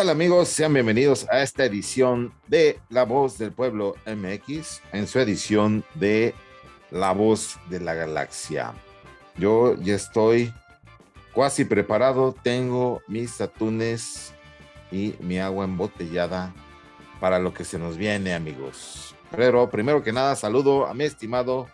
¿Qué tal amigos? Sean bienvenidos a esta edición de La Voz del Pueblo MX, en su edición de La Voz de la Galaxia. Yo ya estoy casi preparado, tengo mis atunes y mi agua embotellada para lo que se nos viene amigos. Pero primero que nada saludo a mi estimado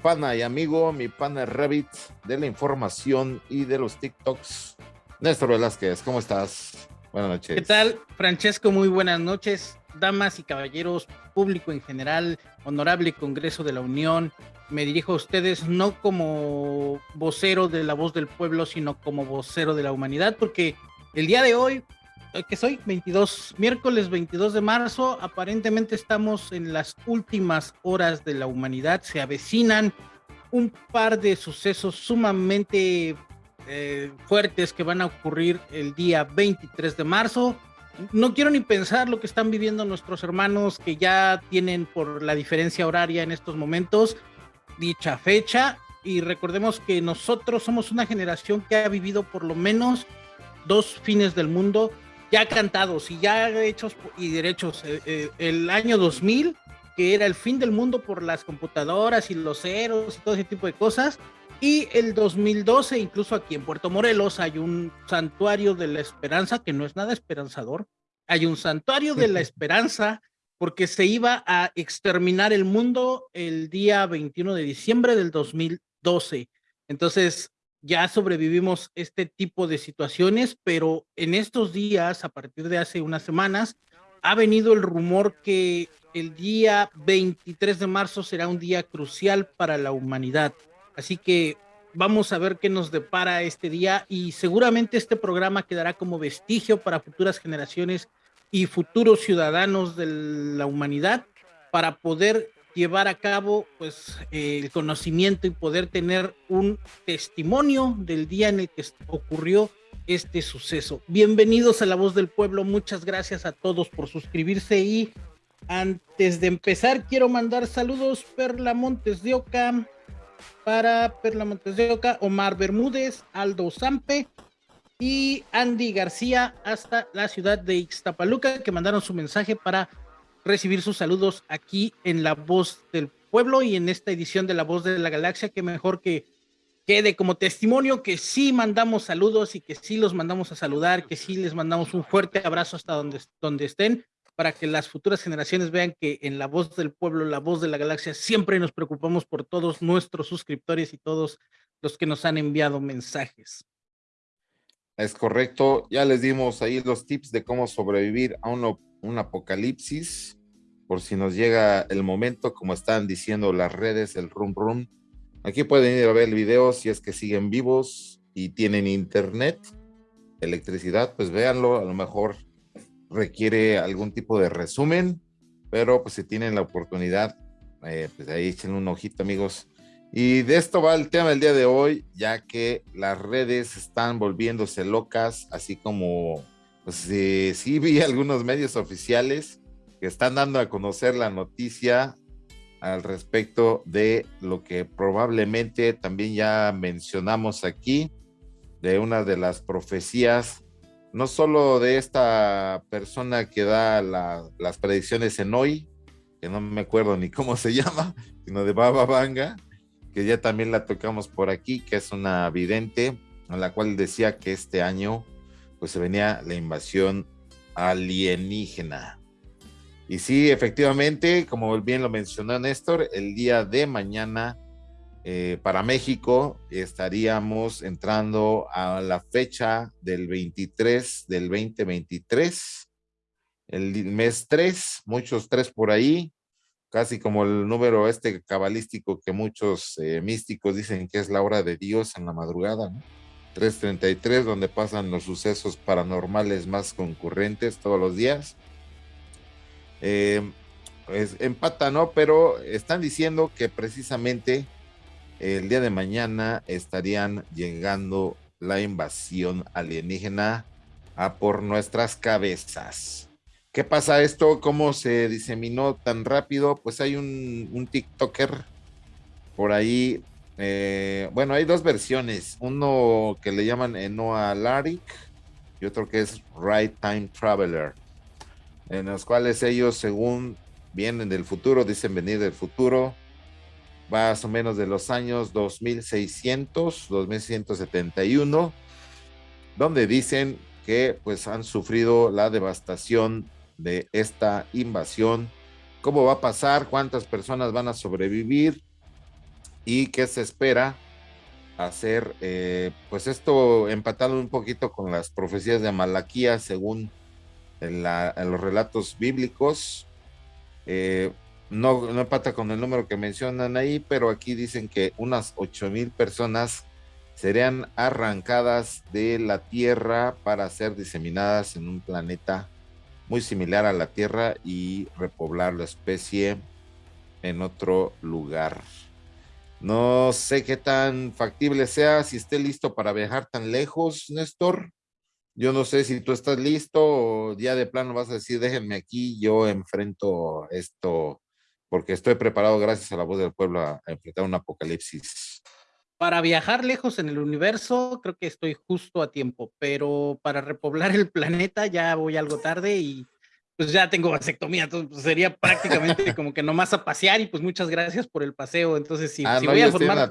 pana y amigo, mi pana Rabbit de la información y de los TikToks. Néstor Velázquez, ¿cómo estás? Buenas noches. ¿Qué tal, Francesco? Muy buenas noches, damas y caballeros, público en general, honorable Congreso de la Unión. Me dirijo a ustedes no como vocero de la voz del pueblo, sino como vocero de la humanidad, porque el día de hoy, eh, que soy 22, miércoles 22 de marzo, aparentemente estamos en las últimas horas de la humanidad, se avecinan un par de sucesos sumamente eh, fuertes que van a ocurrir el día 23 de marzo. No quiero ni pensar lo que están viviendo nuestros hermanos que ya tienen por la diferencia horaria en estos momentos dicha fecha. Y recordemos que nosotros somos una generación que ha vivido por lo menos dos fines del mundo ya cantados y ya hechos y derechos. Eh, eh, el año 2000, que era el fin del mundo por las computadoras y los ceros y todo ese tipo de cosas y el 2012, incluso aquí en Puerto Morelos, hay un santuario de la esperanza, que no es nada esperanzador. Hay un santuario de la esperanza porque se iba a exterminar el mundo el día 21 de diciembre del 2012. Entonces, ya sobrevivimos este tipo de situaciones, pero en estos días, a partir de hace unas semanas, ha venido el rumor que el día 23 de marzo será un día crucial para la humanidad. Así que vamos a ver qué nos depara este día y seguramente este programa quedará como vestigio para futuras generaciones y futuros ciudadanos de la humanidad para poder llevar a cabo pues el conocimiento y poder tener un testimonio del día en el que ocurrió este suceso. Bienvenidos a La Voz del Pueblo, muchas gracias a todos por suscribirse y antes de empezar quiero mandar saludos Perla Montes de Oca, para Perla Montes de Oca, Omar Bermúdez, Aldo Zampe y Andy García hasta la ciudad de Ixtapaluca que mandaron su mensaje para recibir sus saludos aquí en La Voz del Pueblo y en esta edición de La Voz de la Galaxia, que mejor que quede como testimonio que sí mandamos saludos y que sí los mandamos a saludar, que sí les mandamos un fuerte abrazo hasta donde, donde estén para que las futuras generaciones vean que en la voz del pueblo, la voz de la galaxia, siempre nos preocupamos por todos nuestros suscriptores y todos los que nos han enviado mensajes. Es correcto, ya les dimos ahí los tips de cómo sobrevivir a un, un apocalipsis, por si nos llega el momento, como están diciendo las redes, el rum rum. Aquí pueden ir a ver el video si es que siguen vivos y tienen internet, electricidad, pues véanlo, a lo mejor requiere algún tipo de resumen, pero pues si tienen la oportunidad, eh, pues ahí echen un ojito amigos. Y de esto va el tema del día de hoy, ya que las redes están volviéndose locas, así como, pues sí vi algunos medios oficiales que están dando a conocer la noticia al respecto de lo que probablemente también ya mencionamos aquí, de una de las profecías no solo de esta persona que da las predicciones en hoy, que no me acuerdo ni cómo se llama, sino de Baba Vanga, que ya también la tocamos por aquí, que es una vidente, en la cual decía que este año pues se venía la invasión alienígena. Y sí, efectivamente, como bien lo mencionó Néstor, el día de mañana eh, para México estaríamos entrando a la fecha del 23 del 2023, el mes 3, muchos 3 por ahí, casi como el número este cabalístico que muchos eh, místicos dicen que es la hora de Dios en la madrugada, 333, donde pasan los sucesos paranormales más concurrentes todos los días. Eh, pues empata, ¿no? Pero están diciendo que precisamente el día de mañana estarían llegando la invasión alienígena a por nuestras cabezas. ¿Qué pasa esto? ¿Cómo se diseminó tan rápido? Pues hay un, TikToker por ahí. Eh, bueno, hay dos versiones. Uno que le llaman Enoa Larik y y otro que es Right Time Traveler, en los cuales ellos, según vienen del futuro, dicen venir del futuro, más o menos de los años 2600, 2671, donde dicen que pues han sufrido la devastación de esta invasión, cómo va a pasar, cuántas personas van a sobrevivir y qué se espera hacer, eh, pues esto empatado un poquito con las profecías de Malaquía según los relatos bíblicos. Eh, no, no empata con el número que mencionan ahí, pero aquí dicen que unas ocho mil personas serían arrancadas de la Tierra para ser diseminadas en un planeta muy similar a la Tierra y repoblar la especie en otro lugar. No sé qué tan factible sea, si esté listo para viajar tan lejos, Néstor. Yo no sé si tú estás listo o ya de plano vas a decir, déjenme aquí, yo enfrento esto, porque estoy preparado gracias a la voz del pueblo a, enfrentar un apocalipsis. Para viajar lejos en el universo, creo que estoy justo a tiempo, pero para repoblar el planeta ya voy algo tarde y pues ya tengo vasectomía, entonces pues, sería prácticamente como que nomás a pasear y pues muchas gracias por el paseo. Entonces, si, ah, si voy a formar.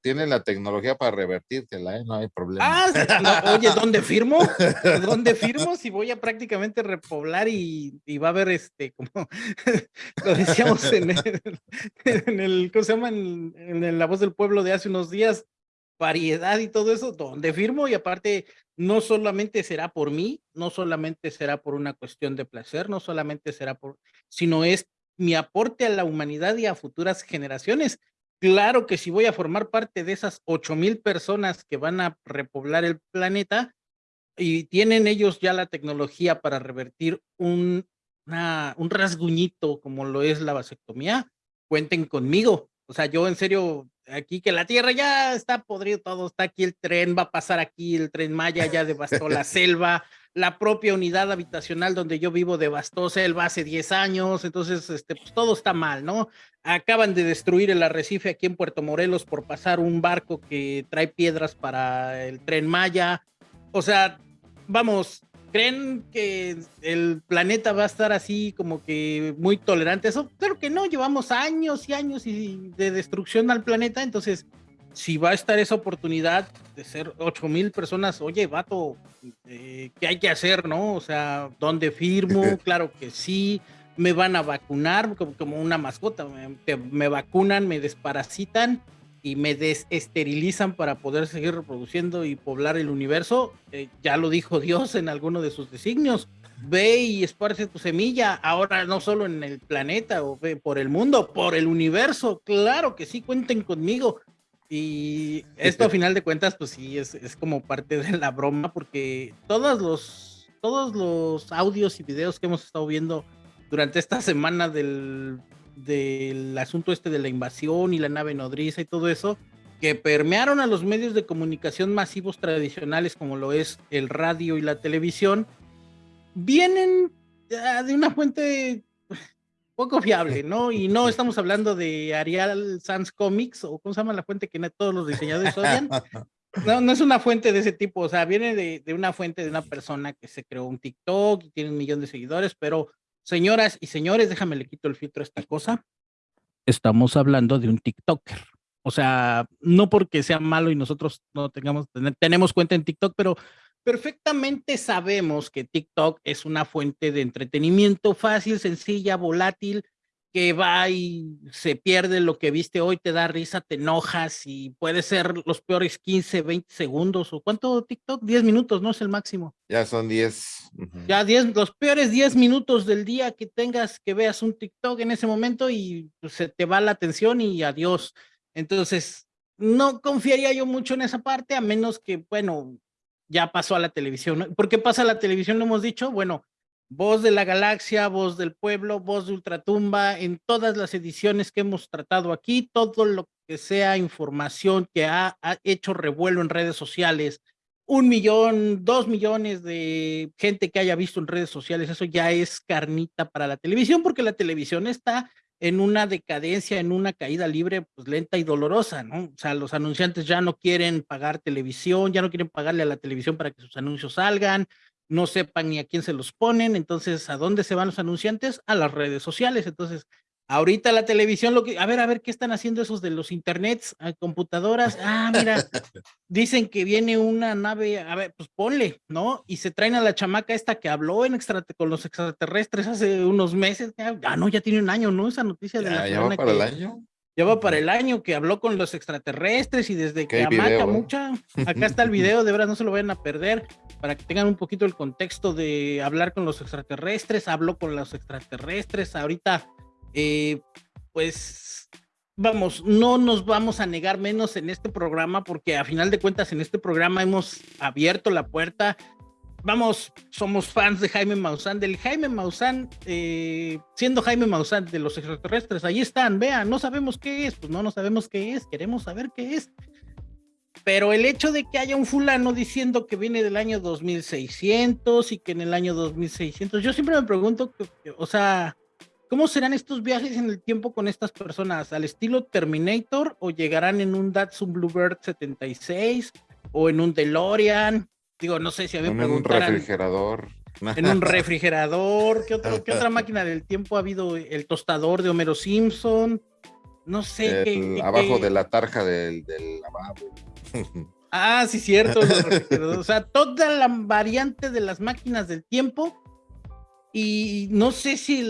Tienen la, tecnología para revertírtela, ¿eh? no hay problema. Ah, oye, ¿dónde firmo? ¿Dónde firmo? Si voy a prácticamente repoblar y, y va a haber este, como lo decíamos en el, en el ¿cómo se llama? En, en La Voz del Pueblo de hace unos días, variedad y todo eso, ¿dónde firmo? Y aparte, no solamente será por mí, no solamente será por una cuestión de placer, no solamente será por, sino es mi aporte a la humanidad y a futuras generaciones. Claro que si voy a formar parte de esas ocho mil personas que van a repoblar el planeta y tienen ellos ya la tecnología para revertir un, un rasguñito como lo es la vasectomía, cuenten conmigo. O sea, yo en serio aquí que la tierra ya está podrido todo, está aquí el tren, va a pasar aquí el tren Maya, ya devastó la selva, la propia unidad habitacional donde yo vivo devastó selva hace 10 años, entonces este, pues todo está mal, ¿no? Acaban de destruir el arrecife aquí en Puerto Morelos por pasar un barco que trae piedras para el tren Maya, o sea, vamos, ¿Creen que el planeta va a estar así como que muy tolerante? Eso, claro que no, llevamos años y años de destrucción al planeta, entonces si va a estar esa oportunidad de ser 8 mil personas, oye, vato, eh, ¿qué hay que hacer, no? O sea, ¿dónde firmo? Claro que sí, me van a vacunar como, una mascota, me vacunan, me desparasitan y me desesterilizan para poder seguir reproduciendo y poblar el universo, eh, ya lo dijo Dios en alguno de sus designios. Ve y esparce tu semilla, ahora no solo en el planeta o por el mundo, por el universo. Claro que sí, cuenten conmigo. Y esto a final de cuentas, pues sí, es, es como parte de la broma, porque todos los, todos los audios y videos que hemos estado viendo durante esta semana del del asunto este de la invasión y la nave nodriza y todo eso, que permearon a los medios de comunicación masivos tradicionales como lo es el radio y la televisión, vienen ah, de una fuente poco fiable, ¿no? Y no estamos hablando de Arial Sans Comics o cómo se llama la fuente que todos los diseñadores odian. No, no es una fuente de ese tipo, o sea, viene de, de, una fuente de una persona que se creó un TikTok y tiene un millón de seguidores, pero Señoras y señores, déjame le quito el filtro a esta cosa. Estamos hablando de un TikToker. O sea, no porque sea malo y nosotros no tengamos, tenemos cuenta en TikTok, pero perfectamente sabemos que TikTok es una fuente de entretenimiento fácil, sencilla, volátil, que va y se pierde lo que viste hoy, te da risa, te enojas y puede ser los peores 15, 20 segundos o cuánto TikTok, 10 minutos, ¿no? Es el máximo. Ya son 10. Ya 10, los peores 10 minutos del día que tengas que veas un TikTok en ese momento y pues, se te va la atención y adiós. Entonces, no confiaría yo mucho en esa parte, a menos que, bueno, ya pasó a la televisión. ¿Por qué pasa a la televisión? Lo hemos dicho, bueno, Voz de la Galaxia, Voz del Pueblo, Voz de Ultratumba, en todas las ediciones que hemos tratado aquí, todo lo que sea información que ha, hecho revuelo en redes sociales, un millón, dos millones de gente que haya visto en redes sociales, eso ya es carnita para la televisión, porque la televisión está en una decadencia, en una caída libre, pues lenta y dolorosa, ¿no? O sea, los anunciantes ya no quieren pagar televisión, ya no quieren pagarle a la televisión para que sus anuncios salgan, no sepan ni a quién se los ponen, entonces, ¿a dónde se van los anunciantes? A las redes sociales, entonces, ahorita la televisión, lo que, a ver, a ver, ¿qué están haciendo esos de los internets, a computadoras? Ah, mira, dicen que viene una nave, a ver, pues ponle, ¿no? Y se traen a la chamaca esta que habló en extra, con los extraterrestres hace unos meses, ah, no, ya tiene un año, ¿no? Esa noticia de la ¿Ya va para el año? Ya va para el año que habló con los extraterrestres y desde que amaca ¿eh? mucha, acá está el video, de verdad no se lo vayan a perder, para que tengan un poquito el contexto de hablar con los extraterrestres, habló con los extraterrestres, ahorita, eh, pues, vamos, no nos vamos a negar menos en este programa, porque a final de cuentas en este programa hemos abierto la puerta vamos, somos fans de Jaime Maussan, del Jaime Maussan, eh, siendo Jaime Maussan de los extraterrestres, ahí están, vean, no sabemos qué es, pues no, no sabemos qué es, queremos saber qué es. Pero el hecho de que haya un fulano diciendo que viene del año 2600 y que en el año 2600, yo siempre me pregunto, o sea, ¿cómo serán estos viajes en el tiempo con estas personas? ¿Al estilo Terminator o llegarán en un Datsun Bluebird 76 o en un DeLorean? Digo, no sé si a mí En un refrigerador. En un refrigerador. ¿Qué, otro, ¿Qué otra máquina del tiempo ha habido? El tostador de Homero Simpson. No sé. qué, abajo de la tarja del, del lavabo. Ah, sí, cierto. o sea, toda la variante de las máquinas del tiempo y no sé si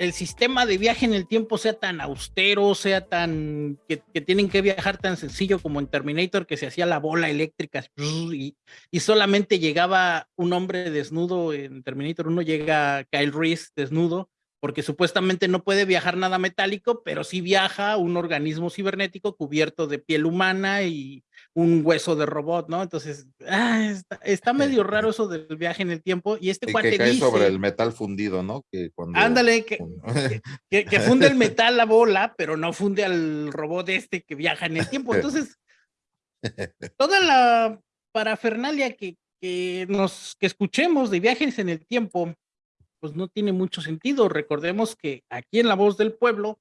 el, sistema de viaje en el tiempo sea tan austero, sea tan que, tienen que viajar tan sencillo como en Terminator, que se hacía la bola eléctrica y, y, solamente llegaba un hombre desnudo en Terminator 1, llega Kyle Reese desnudo, porque supuestamente no puede viajar nada metálico, pero sí viaja un organismo cibernético cubierto de piel humana y un hueso de robot, ¿no? Entonces, ah, está, medio raro eso del viaje en el tiempo y este y que cae sobre el metal fundido, ¿no? Que cuando... Ándale, que, que, funde el metal la bola, pero no funde al robot este que viaja en el tiempo. Entonces, toda la parafernalia que, que nos que escuchemos de viajes en el tiempo pues no tiene mucho sentido. Recordemos que aquí en La Voz del Pueblo,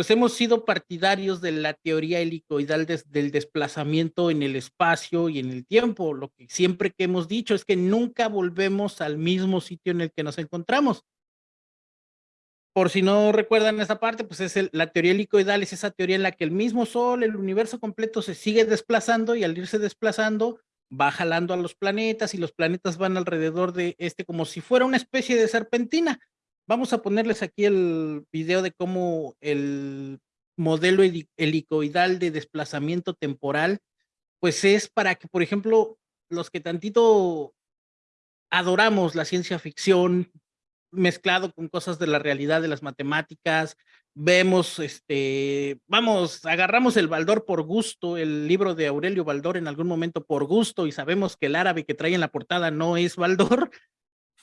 pues hemos sido partidarios de la teoría helicoidal del desplazamiento en el espacio y en el tiempo. Lo que siempre que hemos dicho es que nunca volvemos al mismo sitio en el que nos encontramos. Por si no recuerdan esa parte, pues es la teoría helicoidal, es esa teoría en la que el mismo Sol, el universo completo se sigue desplazando y al irse desplazando, va jalando a los planetas y los planetas van alrededor de este como si fuera una especie de serpentina. Vamos a ponerles aquí el video de cómo el modelo helicoidal de desplazamiento temporal, pues es para que, por ejemplo, los que tantito adoramos la ciencia ficción mezclado con cosas de la realidad de las matemáticas, vemos, este, vamos, agarramos el Baldor por gusto, el libro de Aurelio Baldor en algún momento por gusto y sabemos que el árabe que trae en la portada no es Baldor,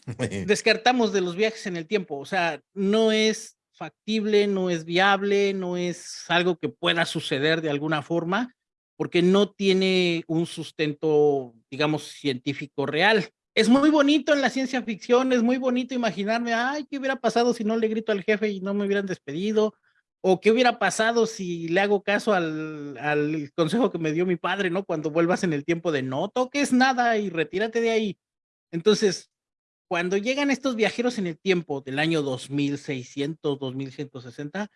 descartamos de los viajes en el tiempo, o sea, no es factible, no es viable, no es algo que pueda suceder de alguna forma, porque no tiene un sustento, digamos, científico real es muy bonito en la ciencia ficción, es muy bonito imaginarme, ay, ¿qué hubiera pasado si no le grito al jefe y no me hubieran despedido? O qué hubiera pasado si le hago caso al, al consejo que me dio mi padre, ¿no? Cuando vuelvas en el tiempo de no toques nada y retírate de ahí. Entonces, cuando llegan estos viajeros en el tiempo del año 2600, 2160,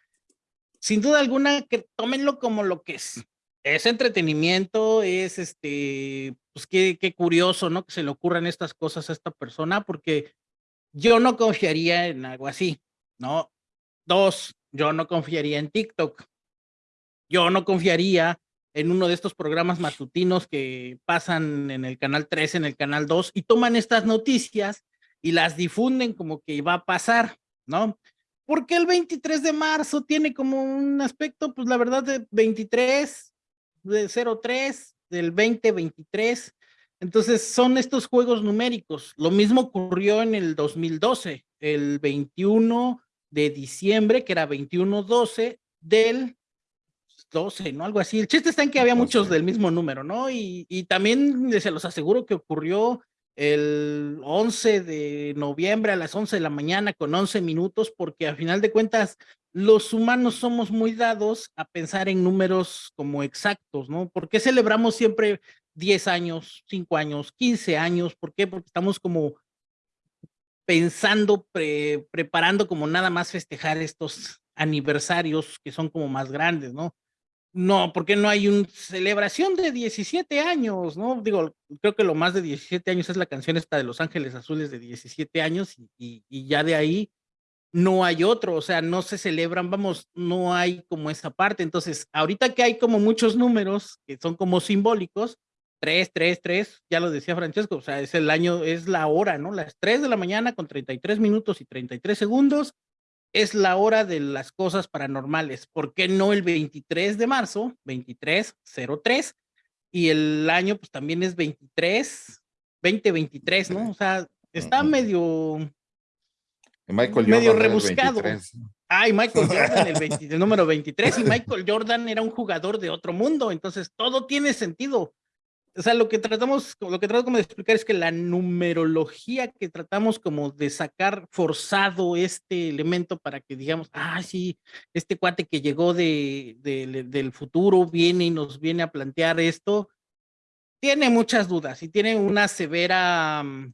sin duda alguna que tómenlo como lo que es, es entretenimiento, es este, pues qué, curioso, ¿no? Que se le ocurran estas cosas a esta persona, porque yo no confiaría en algo así, ¿no? Dos, yo no confiaría en TikTok. Yo no confiaría en uno de estos programas matutinos que pasan en el canal 3, en el canal 2, y toman estas noticias y las difunden como que va a pasar, ¿no? Porque el 23 de marzo tiene como un aspecto, pues la verdad, de 23, de 03 del 2023. Entonces son estos juegos numéricos. Lo mismo ocurrió en el 2012, el 21 de diciembre, que era 21-12 del 12, ¿no? Algo así. El chiste está en que había muchos del mismo número, ¿no? Y, y también se los aseguro que ocurrió el 11 de noviembre a las 11 de la mañana con 11 minutos, porque a final de cuentas los humanos somos muy dados a pensar en números como exactos, ¿no? ¿Por qué celebramos siempre 10 años, 5 años, 15 años? ¿Por qué? Porque estamos como pensando, preparando como nada más festejar estos aniversarios que son como más grandes, ¿no? No, porque no hay una celebración de 17 años, ¿no? Digo, creo que lo más de 17 años es la canción esta de Los Ángeles Azules de 17 años y, ya de ahí no hay otro, o sea, no se celebran, vamos, no hay como esa parte. Entonces, ahorita que hay como muchos números que son como simbólicos, 3, 3, 3, ya lo decía Francesco, o sea, es el año, es la hora, ¿no? Las 3 de la mañana con 33 minutos y 33 segundos es la hora de las cosas paranormales. ¿Por qué no el 23 de marzo, 2303? Y el año pues también es 23, 2023, ¿no? O sea, está medio Michael medio rebuscado. Ay, Michael Jordan, el, número 23, y Michael Jordan era un jugador de otro mundo, entonces todo tiene sentido. O sea, lo que tratamos, lo que trato como de explicar es que la numerología que tratamos como de sacar forzado este elemento para que digamos, ah, sí, este cuate que llegó de, del futuro viene y nos viene a plantear esto, tiene muchas dudas y tiene una severa, mm,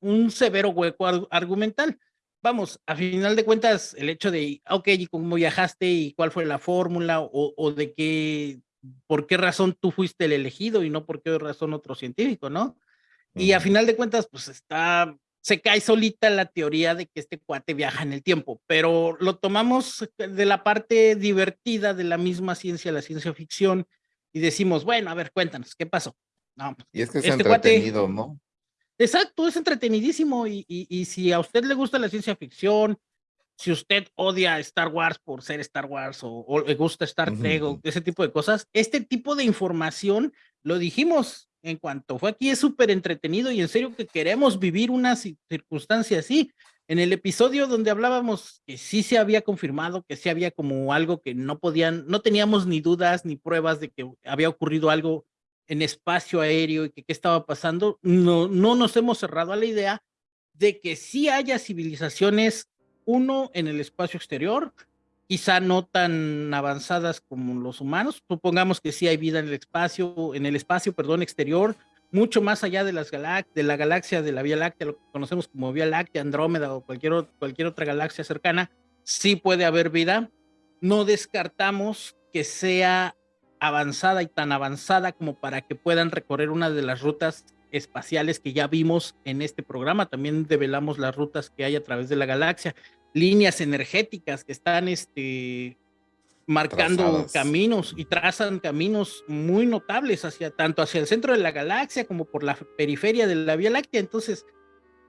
un severo hueco argumental. Vamos, a final de cuentas, el hecho de, ok, ¿y cómo viajaste y cuál fue la fórmula o, de qué, por qué razón tú fuiste el elegido y no por qué razón otro científico, ¿no? Y a final de cuentas, pues está, se cae solita la teoría de que este cuate viaja en el tiempo, pero lo tomamos de la parte divertida de la misma ciencia, la ciencia ficción, y decimos, bueno, a ver, cuéntanos, ¿qué pasó? No, y es que es este entretenido, ¿no? Exacto, es entretenidísimo y, y, si a usted le gusta la ciencia ficción, si usted odia Star Wars por ser Star Wars o, le gusta Star Trek o ese tipo de cosas, este tipo de información, lo dijimos en cuanto fue aquí, es súper entretenido y en serio que queremos vivir una circunstancia así. En el episodio donde hablábamos que sí se había confirmado, que sí había como algo que no podían, no teníamos ni dudas ni pruebas de que había ocurrido algo en espacio aéreo y que qué estaba pasando, no, no nos hemos cerrado a la idea de que sí haya civilizaciones, uno, en el espacio exterior, quizá no tan avanzadas como los humanos, supongamos que sí hay vida en el espacio, en el espacio, perdón, exterior, mucho más allá de, las de la galaxia de la Vía Láctea, lo que conocemos como Vía Láctea, Andrómeda o cualquier, cualquier otra galaxia cercana, sí puede haber vida. No descartamos que sea avanzada y tan avanzada como para que puedan recorrer una de las rutas espaciales que ya vimos en este programa. También develamos las rutas que hay a través de la galaxia, líneas energéticas que están este, marcando caminos y trazan caminos muy notables hacia tanto hacia el centro de la galaxia como por la periferia de la Vía Láctea. Entonces,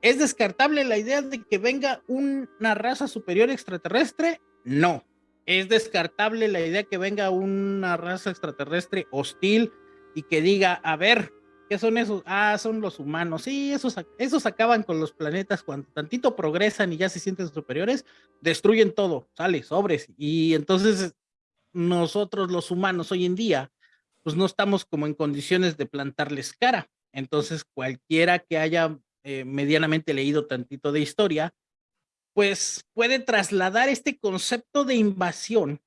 ¿es descartable la idea de que venga una raza superior extraterrestre? No, es descartable la idea que venga una raza extraterrestre hostil y que diga, a ver, ¿qué son esos? Ah, son los humanos. Sí, esos, esos acaban con los planetas cuando tantito progresan y ya se sienten superiores, destruyen todo, sale, sobres. Y entonces nosotros los humanos hoy en día, pues no estamos como en condiciones de plantarles cara. Entonces cualquiera que haya eh, medianamente leído tantito de historia, pues puede trasladar este concepto de invasión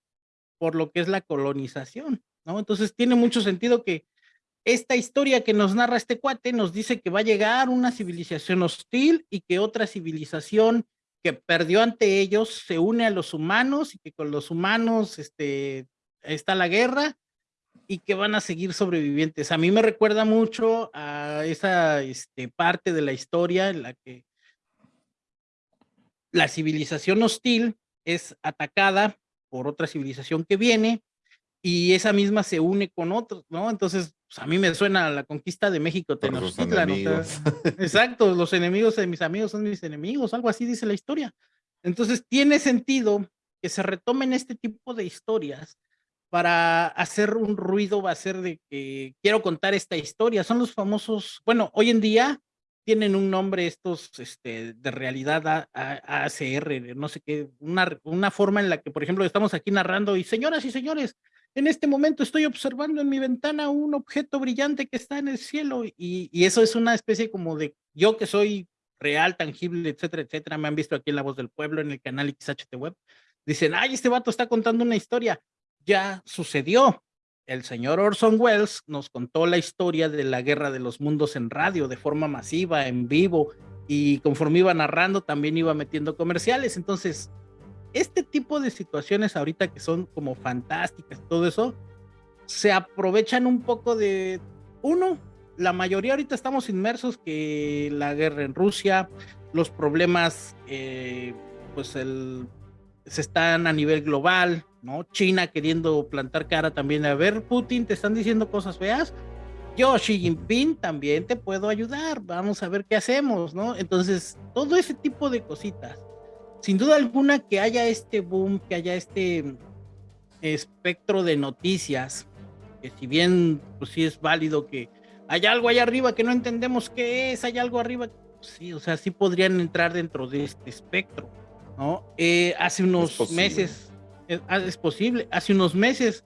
por lo que es la colonización, ¿no? Entonces tiene mucho sentido que esta historia que nos narra este cuate nos dice que va a llegar una civilización hostil y que otra civilización que perdió ante ellos se une a los humanos y que con los humanos este, está la guerra y que van a seguir sobrevivientes. A mí me recuerda mucho a esa este, parte de la historia en la que la civilización hostil es atacada por otra civilización que viene y esa misma se une con otros, ¿no? Entonces, pues, a mí me suena la conquista de México, Tenochtitlan, exacto, los enemigos de mis amigos son mis enemigos, algo así dice la historia. Entonces, tiene sentido que se retomen este tipo de historias para hacer un ruido, va a ser de que quiero contar esta historia. Son los famosos, bueno, hoy en día tienen un nombre estos este, de realidad ACR, no sé qué, una, una forma en la que, por ejemplo, estamos aquí narrando y señoras y señores, en este momento estoy observando en mi ventana un objeto brillante que está en el cielo y, eso es una especie como de yo que soy real, tangible, etcétera, etcétera, me han visto aquí en La Voz del Pueblo, en el canal XHT Web, dicen, ay, este vato está contando una historia. Ya sucedió. El señor Orson Welles nos contó la historia de la guerra de los mundos en radio de forma masiva, en vivo, y conforme iba narrando también iba metiendo comerciales. Entonces, este tipo de situaciones ahorita que son como fantásticas, todo eso, se aprovechan un poco de, uno, la mayoría ahorita estamos inmersos que la guerra en Rusia, los problemas, eh, pues se están a nivel global, ¿no? China queriendo plantar cara también a ver, Putin, te están diciendo cosas feas. Yo, Xi Jinping, también te puedo ayudar. Vamos a ver qué hacemos, ¿no? Entonces, todo ese tipo de cositas. Sin duda alguna que haya este boom, que haya este espectro de noticias, que si bien, pues sí es válido que hay algo allá arriba que no entendemos qué es, hay algo arriba, sí, o sea, sí podrían entrar dentro de este espectro, ¿no? Eh, hace unos meses, eh, ah, es, posible, hace unos meses,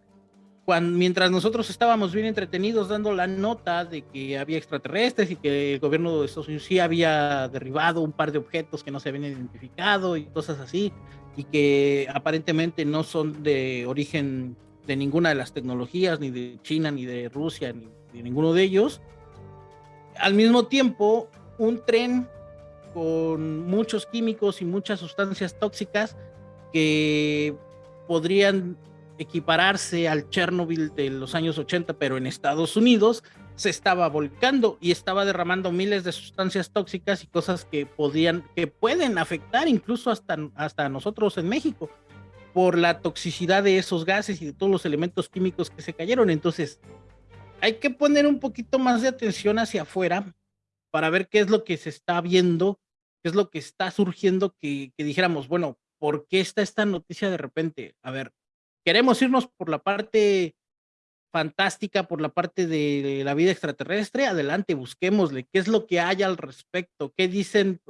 cuando, mientras nosotros estábamos bien entretenidos dando la nota de que había extraterrestres y que el gobierno de Estados Unidos sí había derribado un par de objetos que no se habían identificado y cosas así, y que aparentemente no son de origen de ninguna de las tecnologías, ni de China, ni de Rusia, ni de ninguno de ellos. Al mismo tiempo, un tren con muchos químicos y muchas sustancias tóxicas que podrían equipararse al Chernobyl de los años 80, pero en Estados Unidos, se estaba volcando y estaba derramando miles de sustancias tóxicas y cosas que podían, que pueden afectar incluso hasta, hasta nosotros en México por la toxicidad de esos gases y de todos los elementos químicos que se cayeron. Entonces, hay que poner un poquito más de atención hacia afuera para ver qué es lo que se está viendo, qué es lo que está surgiendo, que, dijéramos, bueno, ¿por qué está esta noticia de repente? A ver, queremos irnos por la parte fantástica, por la parte de la vida extraterrestre, adelante, busquémosle, qué es lo que hay al respecto, qué dicen,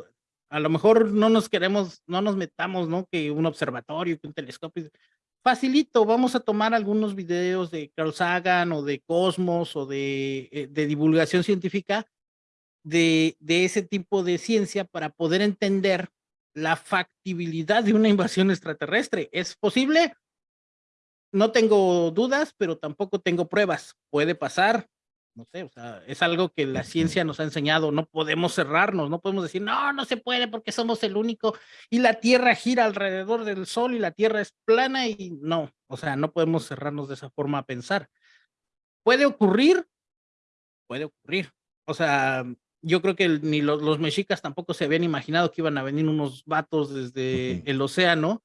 a lo mejor no nos queremos, no nos metamos, ¿no? Que un observatorio, que un telescopio, facilito, vamos a tomar algunos videos de Carl Sagan o de Cosmos o de, eh, de divulgación científica de, de, ese tipo de ciencia para poder entender la factibilidad de una invasión extraterrestre. ¿Es posible? No tengo dudas, pero tampoco tengo pruebas. Puede pasar, no sé, o sea, es algo que la ciencia nos ha enseñado, no podemos cerrarnos, no podemos decir, no, no se puede porque somos el único y la Tierra gira alrededor del Sol y la Tierra es plana y no, o sea, no podemos cerrarnos de esa forma a pensar. ¿Puede ocurrir? Puede ocurrir. O sea, yo creo que ni los, los, mexicas tampoco se habían imaginado que iban a venir unos vatos desde el océano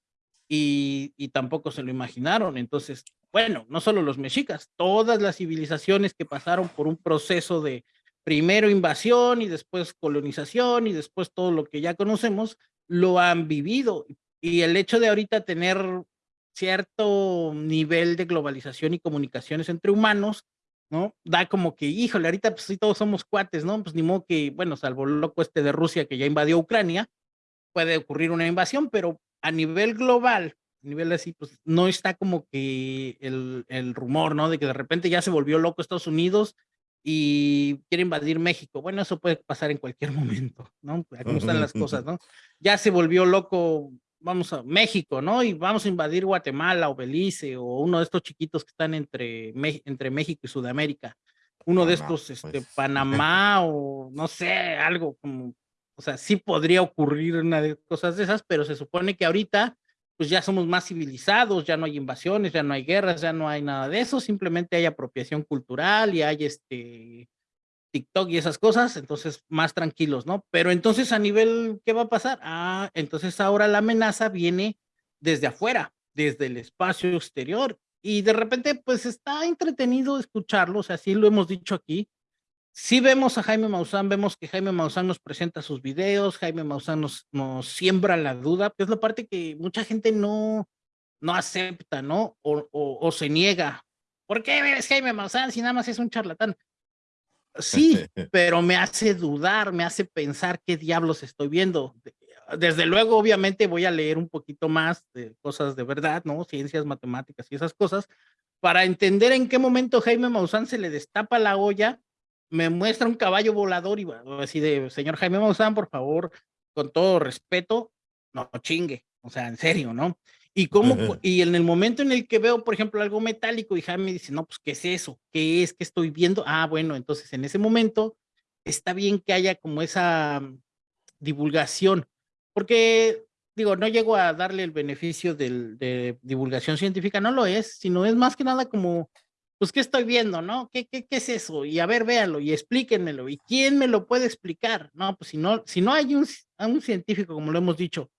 y, tampoco se lo imaginaron. Entonces, bueno, no solo los mexicas, todas las civilizaciones que pasaron por un proceso de primero invasión y después colonización y después todo lo que ya conocemos, lo han vivido. Y el hecho de ahorita tener cierto nivel de globalización y comunicaciones entre humanos, ¿no? Da como que, híjole, ahorita pues sí todos somos cuates, ¿no? Pues ni modo que, bueno, salvo el loco este de Rusia que ya invadió Ucrania, puede ocurrir una invasión, pero a nivel global, nivel así, pues no está como que el, el, rumor, ¿no? De que de repente ya se volvió loco Estados Unidos y quiere invadir México. Bueno, eso puede pasar en cualquier momento, ¿no? Cómo están las cosas, ¿no? Ya se volvió loco, vamos a México, ¿no? Y vamos a invadir Guatemala o Belice o uno de estos chiquitos que están entre, entre México y Sudamérica. Uno de estos, este, pues. Panamá o no sé, algo como, o sea, sí podría ocurrir una de cosas de esas, pero se supone que ahorita pues ya somos más civilizados, ya no hay invasiones, ya no hay guerras, ya no hay nada de eso, simplemente hay apropiación cultural y hay este TikTok y esas cosas, entonces más tranquilos, ¿no? Pero entonces a nivel, ¿qué va a pasar? Ah, entonces ahora la amenaza viene desde afuera, desde el espacio exterior, y de repente pues está entretenido escucharlo, o sea, sí lo hemos dicho aquí, si vemos a Jaime Maussan, vemos que Jaime Maussan nos presenta sus videos, Jaime Maussan nos, nos siembra la duda, que es la parte que mucha gente no, no acepta, ¿no? O, o, se niega. ¿Por qué ves Jaime Maussan si nada más es un charlatán? Sí, pero me hace dudar, me hace pensar qué diablos estoy viendo. Desde luego, obviamente, voy a leer un poquito más de cosas de verdad, ¿no? Ciencias, matemáticas y esas cosas, para entender en qué momento Jaime Maussan se le destapa la olla me muestra un caballo volador y así de, señor Jaime Maussan, por favor, con todo respeto, no chingue, o sea, en serio, ¿no? Y, cómo, y en el momento en el que veo, por ejemplo, algo metálico y Jaime me dice, no, pues, ¿qué es eso? ¿Qué es? ¿Qué estoy viendo? Ah, bueno, entonces en ese momento está bien que haya como esa divulgación, porque digo, no llego a darle el beneficio del, de divulgación científica, no lo es, sino es más que nada como, pues, ¿qué estoy viendo, no? ¿Qué, qué, qué es eso? Y a ver, véanlo y explíquenmelo. ¿Y quién me lo puede explicar? No, pues si no, si no hay un, un científico, como lo hemos dicho,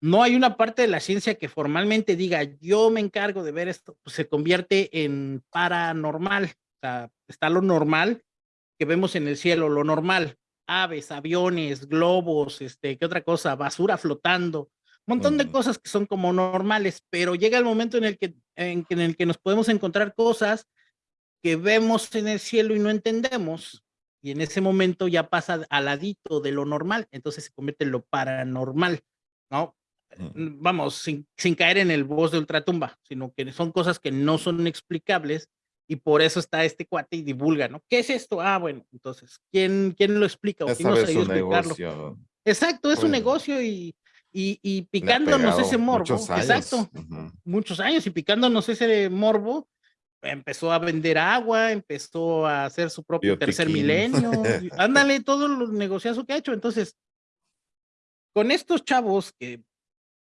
no hay una parte de la ciencia que formalmente diga, yo me encargo de ver esto, pues se convierte en paranormal. O sea, está lo normal que vemos en el cielo, lo normal, aves, aviones, globos, este, ¿qué otra cosa? Basura flotando, montón de cosas que son como normales, pero llega el momento en el que, en, en el que nos podemos encontrar cosas que vemos en el cielo y no entendemos, y en ese momento ya pasa al ladito de lo normal, entonces se convierte en lo paranormal, ¿no? vamos, sin, sin, caer en el voz de ultratumba, sino que son cosas que no son explicables y por eso está este cuate y divulga, ¿no? ¿Qué es esto? Ah, bueno, entonces, ¿quién, quién lo explica? ¿O quién nos explicarlo? Negocio. Exacto, es un negocio y, y, y picándonos ese morbo. Exacto, muchos años y picándonos ese morbo, empezó a vender agua, empezó a hacer su propio tercer milenio. ándale, todo los negociazos que ha hecho. Entonces, con estos chavos que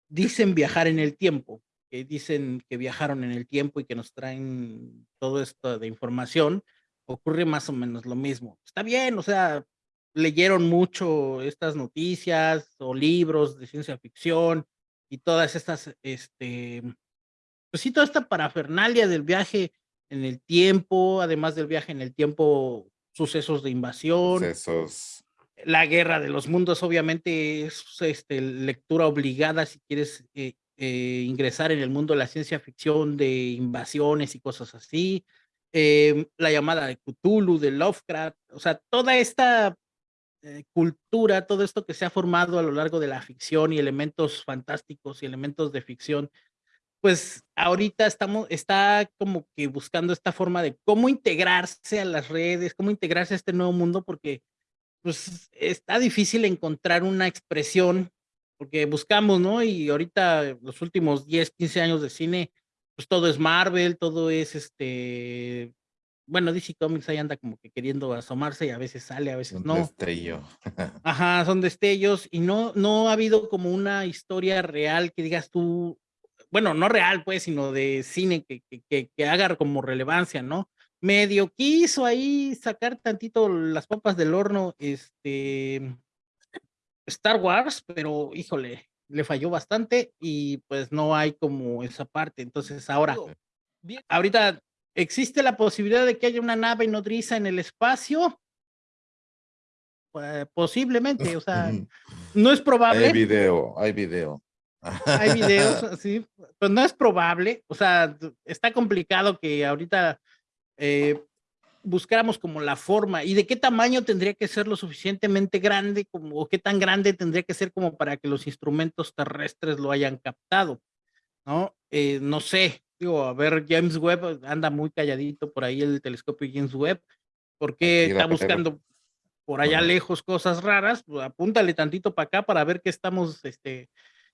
dicen viajar en el tiempo, que dicen que viajaron en el tiempo y que nos traen todo esto de información, ocurre más o menos lo mismo. Está bien, o sea, leyeron mucho estas noticias o libros de ciencia ficción y todas estas, este, pues sí, toda esta parafernalia del viaje en el tiempo, además del viaje en el tiempo, sucesos de invasión. Sucesos la guerra de los mundos obviamente es este, lectura obligada si quieres eh, eh, ingresar en el mundo de la ciencia ficción, de invasiones y cosas así. Em, la llamada de Cthulhu, de Lovecraft, o sea, toda esta eh, cultura, todo esto que se ha formado a lo largo de la ficción y elementos fantásticos y elementos de ficción, pues ahorita estamos, está como que buscando esta forma de cómo integrarse a las redes, cómo integrarse a este nuevo mundo, porque pues está difícil encontrar una expresión, porque buscamos, ¿no? Y ahorita los últimos 10, 15 años de cine, pues todo es Marvel, todo es este, bueno, DC Comics ahí anda como que queriendo asomarse y a veces sale, a veces no. Destello. Ajá, son destellos y no, no ha habido como una historia real que digas tú, bueno, no real pues, sino de cine que, que, que haga como relevancia, ¿no? medio quiso ahí sacar tantito las papas del horno, este, Star Wars, pero híjole, le falló bastante y pues no hay como esa parte. Entonces ahora, ahorita, ¿existe la posibilidad de que haya una nave nodriza en el espacio? Pues, posiblemente, o sea, no es probable. Hay video, hay video. Hay videos, sí, pues no es probable, o sea, está complicado que ahorita eh, buscáramos como la forma y de qué tamaño tendría que ser lo suficientemente grande como o qué tan grande tendría que ser como para que los instrumentos terrestres lo hayan captado, ¿no? Eh, no sé, digo, a ver, James Webb anda muy calladito por ahí el telescopio James Webb, porque está buscando por allá lejos cosas raras, pues, apúntale tantito para acá para ver qué estamos este,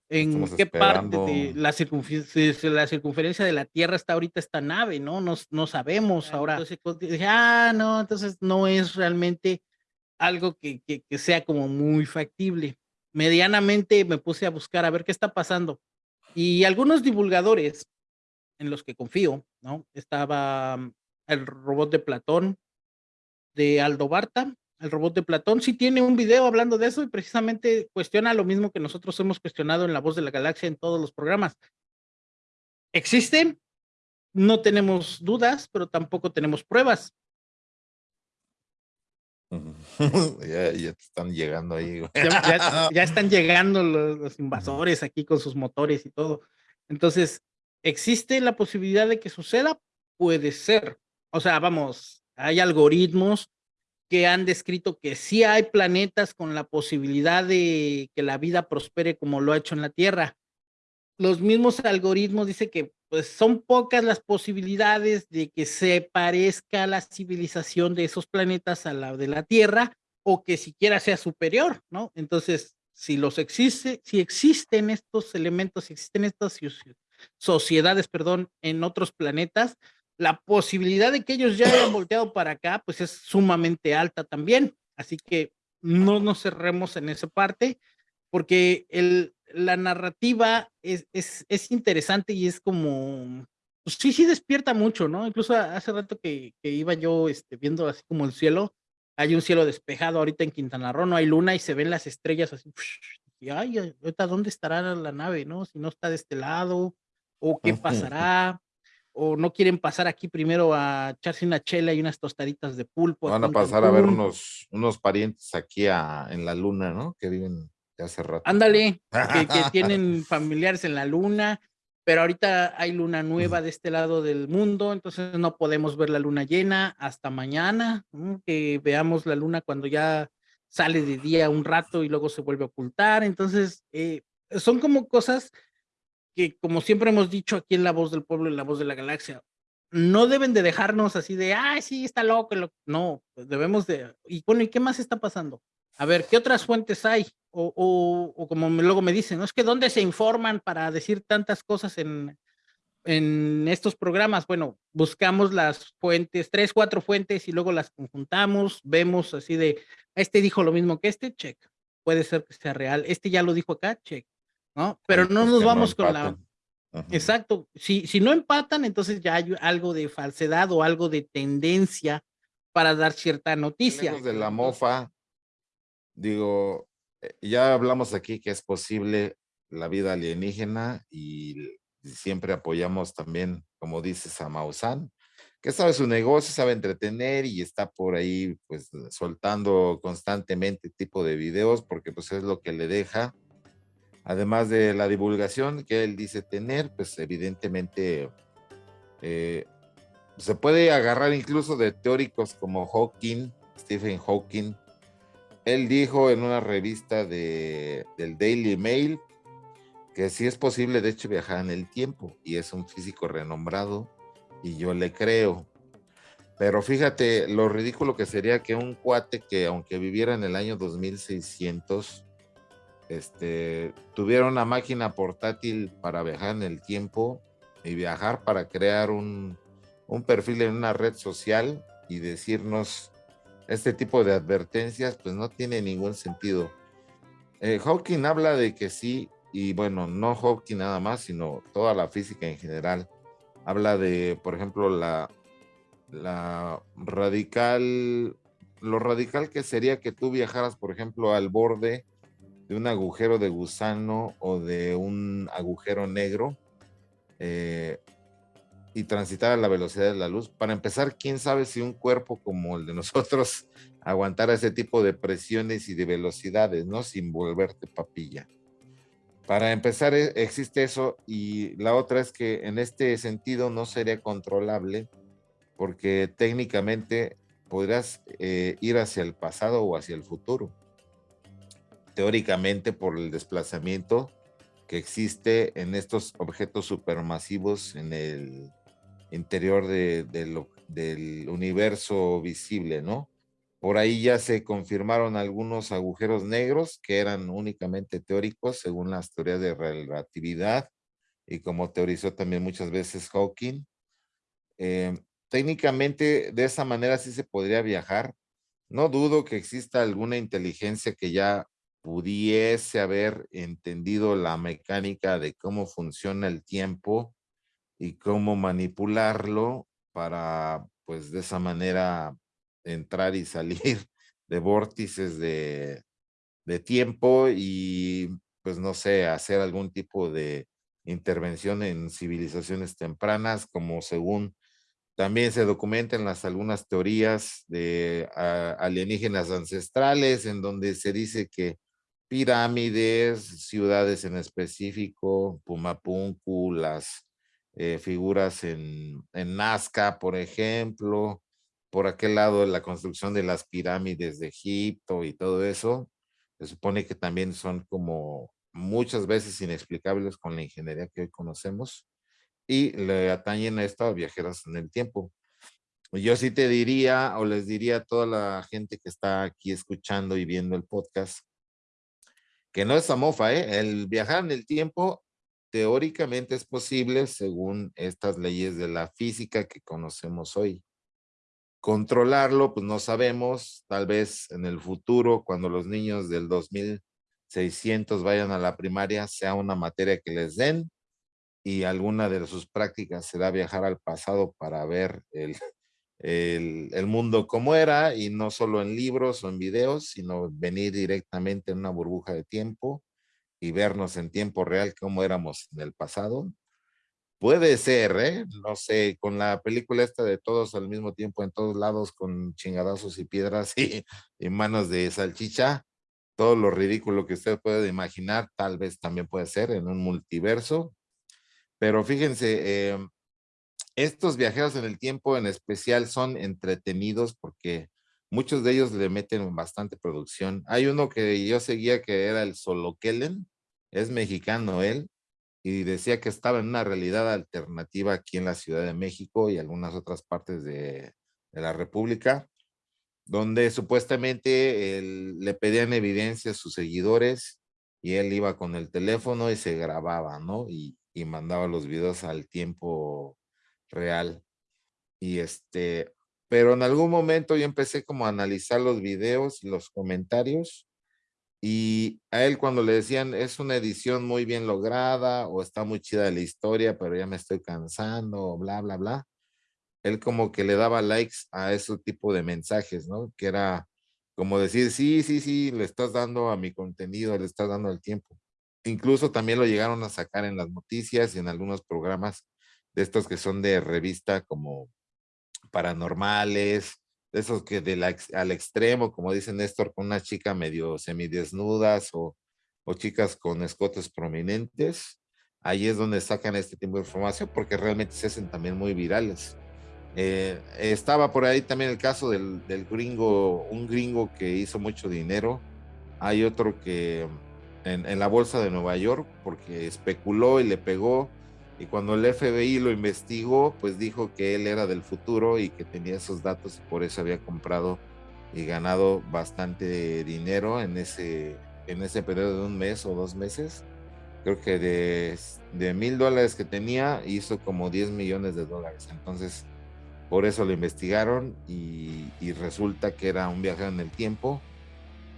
en qué parte de la, la, circunferencia de la Tierra está ahorita esta nave, ¿no? No, no sabemos ahora. Entonces dije, ah, no, entonces no es realmente algo que, que, que, sea como muy factible. Medianamente me puse a buscar a ver qué está pasando. Y algunos divulgadores en los que confío, ¿no? Estaba mm, el robot de Platón, de Aldo Barta, el robot de Platón, sí tiene un video hablando de eso y precisamente cuestiona lo mismo que nosotros hemos cuestionado en La Voz de la Galaxia en todos los programas. ¿Existen? No tenemos dudas, pero tampoco tenemos pruebas. ya, están llegando ahí. Ya, están llegando los, los, invasores aquí con sus motores y todo. Entonces, ¿existe la posibilidad de que suceda? Puede ser. O sea, vamos, hay algoritmos que han descrito que sí hay planetas con la posibilidad de que la vida prospere como lo ha hecho en la Tierra. Los mismos algoritmos dicen que pues son pocas las posibilidades de que se parezca la civilización de esos planetas a la de la Tierra o que siquiera sea superior, ¿no? Entonces, si los existe, si existen estos elementos, si existen estas sociedades, perdón, en otros planetas, la posibilidad de que ellos ya hayan volteado para acá, pues es sumamente alta también. Así que no nos cerremos en esa parte, porque el, la narrativa es, es, es interesante y es como, pues sí, sí despierta mucho, ¿no? Incluso hace rato que, que iba yo este, viendo así como el cielo, hay un cielo despejado ahorita en Quintana Roo, no hay luna y se ven las estrellas así, y ay, ahorita dónde estará la nave, ¿no? Si no está de este lado, o qué pasará, o no quieren pasar aquí primero a echarse una chela y unas tostaditas de pulpo. Van a pasar a ver unos, unos parientes aquí a, en la luna, ¿no? Que viven de hace rato. Ándale, que, que tienen familiares en la luna, pero ahorita hay luna nueva de este lado del mundo, entonces no podemos ver la luna llena hasta mañana, que veamos la luna cuando ya sale de día un rato y luego se vuelve a ocultar. Entonces, eh, son como cosas que, como siempre hemos dicho aquí en La Voz del Pueblo y La Voz de la Galaxia, no deben de dejarnos así de, ay, sí, está loco. No, pues debemos de, y bueno, ¿y qué más está pasando? A ver, ¿qué otras fuentes hay? O, o, como luego me dicen, ¿no? Es que ¿dónde se informan para decir tantas cosas en, en estos programas, bueno, buscamos las fuentes, tres, cuatro fuentes y luego las conjuntamos, vemos así de, este dijo lo mismo que este, check, puede ser que sea real, este ya lo dijo acá, check, ¿no? Pero no nos vamos con la... Exacto, si, si no empatan, entonces ya hay algo de falsedad o algo de tendencia para dar cierta noticia. de la mofa, digo, eh, ya hablamos aquí que es posible la vida alienígena y siempre apoyamos también, como dices, a Maussan, que sabe su negocio, sabe entretener y está por ahí pues soltando constantemente tipo de videos porque pues es lo que le deja. Además de la divulgación que él dice tener, pues evidentemente eh, se puede agarrar incluso de teóricos como Hawking, Stephen Hawking. Él dijo en una revista de, del Daily Mail que sí es posible, de hecho, viajar en el tiempo y es un físico renombrado y yo le creo. Pero fíjate lo ridículo que sería que un cuate que aunque viviera en el año 2600, este, tuviera una máquina portátil para viajar en el tiempo y viajar para crear un, un perfil en una red social y decirnos este tipo de advertencias, pues no tiene ningún sentido. Eh, Hawking habla de que sí, y bueno, no Hawking nada más, sino toda la física en general. Habla de, por ejemplo, la, la radical, lo radical que sería que tú viajaras, por ejemplo, al borde de un agujero de gusano o de un agujero negro eh, y transitar a la velocidad de la luz. Para empezar, quién sabe si un cuerpo como el de nosotros aguantara ese tipo de presiones y de velocidades, ¿no? Sin volverte papilla. Para empezar, e, existe eso y la otra es que en este sentido no sería controlable porque técnicamente podrías eh, ir hacia el pasado o hacia el futuro. Teóricamente por el desplazamiento que existe en estos objetos supermasivos en el interior del universo visible, ¿no? Por ahí ya se confirmaron algunos agujeros negros que eran únicamente teóricos según las teorías de relatividad y como teorizó también muchas veces Hawking. Eh, técnicamente de esa manera sí se podría viajar. No dudo que exista alguna inteligencia que ya pudiese haber entendido la mecánica de cómo funciona el tiempo y cómo manipularlo para pues de esa manera entrar y salir de vórtices de, tiempo y pues no sé, hacer algún tipo de intervención en civilizaciones tempranas, como según también se documentan las algunas teorías de alienígenas ancestrales, en donde se dice que pirámides, ciudades en específico, Pumapunku, las eh, figuras en, en Nazca, por ejemplo, por aquel lado la construcción de las pirámides de Egipto y todo eso, se supone que también son como muchas veces inexplicables con la ingeniería que hoy conocemos y le atañen a esto a viajeros en el tiempo. Yo sí te diría o les diría a toda la gente que está aquí escuchando y viendo el podcast que no es amofa, ¿eh? El viajar en el tiempo teóricamente es posible según estas leyes de la física que conocemos hoy. Controlarlo, pues no sabemos, tal vez en el futuro, cuando los niños del 2600 vayan a la primaria, sea una materia que les den y alguna de sus prácticas será viajar al pasado para ver el, el, mundo como era y no solo en libros o en videos, sino venir directamente en una burbuja de tiempo y vernos en tiempo real como éramos en el pasado. Puede ser, ¿eh? No sé, con la película esta de todos al mismo tiempo en todos lados con chingadazos y piedras y, y manos de salchicha, todo lo ridículo que usted puede imaginar, tal vez también puede ser en un multiverso. Pero fíjense, eh, estos viajeros en el tiempo en especial son entretenidos porque muchos de ellos le meten bastante producción. Hay uno que yo seguía que era el Solo Kellen, es mexicano él, y decía que estaba en una realidad alternativa aquí en la Ciudad de México y algunas otras partes de, la República, donde supuestamente le pedían evidencia a sus seguidores y él iba con el teléfono y se grababa, ¿no? Y mandaba los videos al tiempo real. Y este, pero en algún momento yo empecé como a analizar los videos y los comentarios y a él cuando le decían, es una edición muy bien lograda o está muy chida la historia, pero ya me estoy cansando, bla, bla, bla. Él como que le daba likes a ese tipo de mensajes, ¿no? Que era como decir, sí, sí, sí, le estás dando a mi contenido, le estás dando el tiempo. Incluso también lo llegaron a sacar en las noticias y en algunos programas de estos que son de revista como paranormales, esos que de la, al extremo, como dice Néstor, con una chica medio semidesnudas o, o chicas con escotes prominentes, ahí es donde sacan este tipo de información porque realmente se hacen también muy virales. Eh, estaba por ahí también el caso del, del, gringo, un gringo que hizo mucho dinero. Hay otro que en, en, la bolsa de Nueva York porque especuló y le pegó y cuando el FBI lo investigó, pues dijo que él era del futuro y que tenía esos datos y por eso había comprado y ganado bastante dinero en ese, en ese periodo de un mes o dos meses. Creo que de, mil dólares que tenía hizo como 10 millones de dólares. Entonces, por eso lo investigaron y, y resulta que era un viajero en el tiempo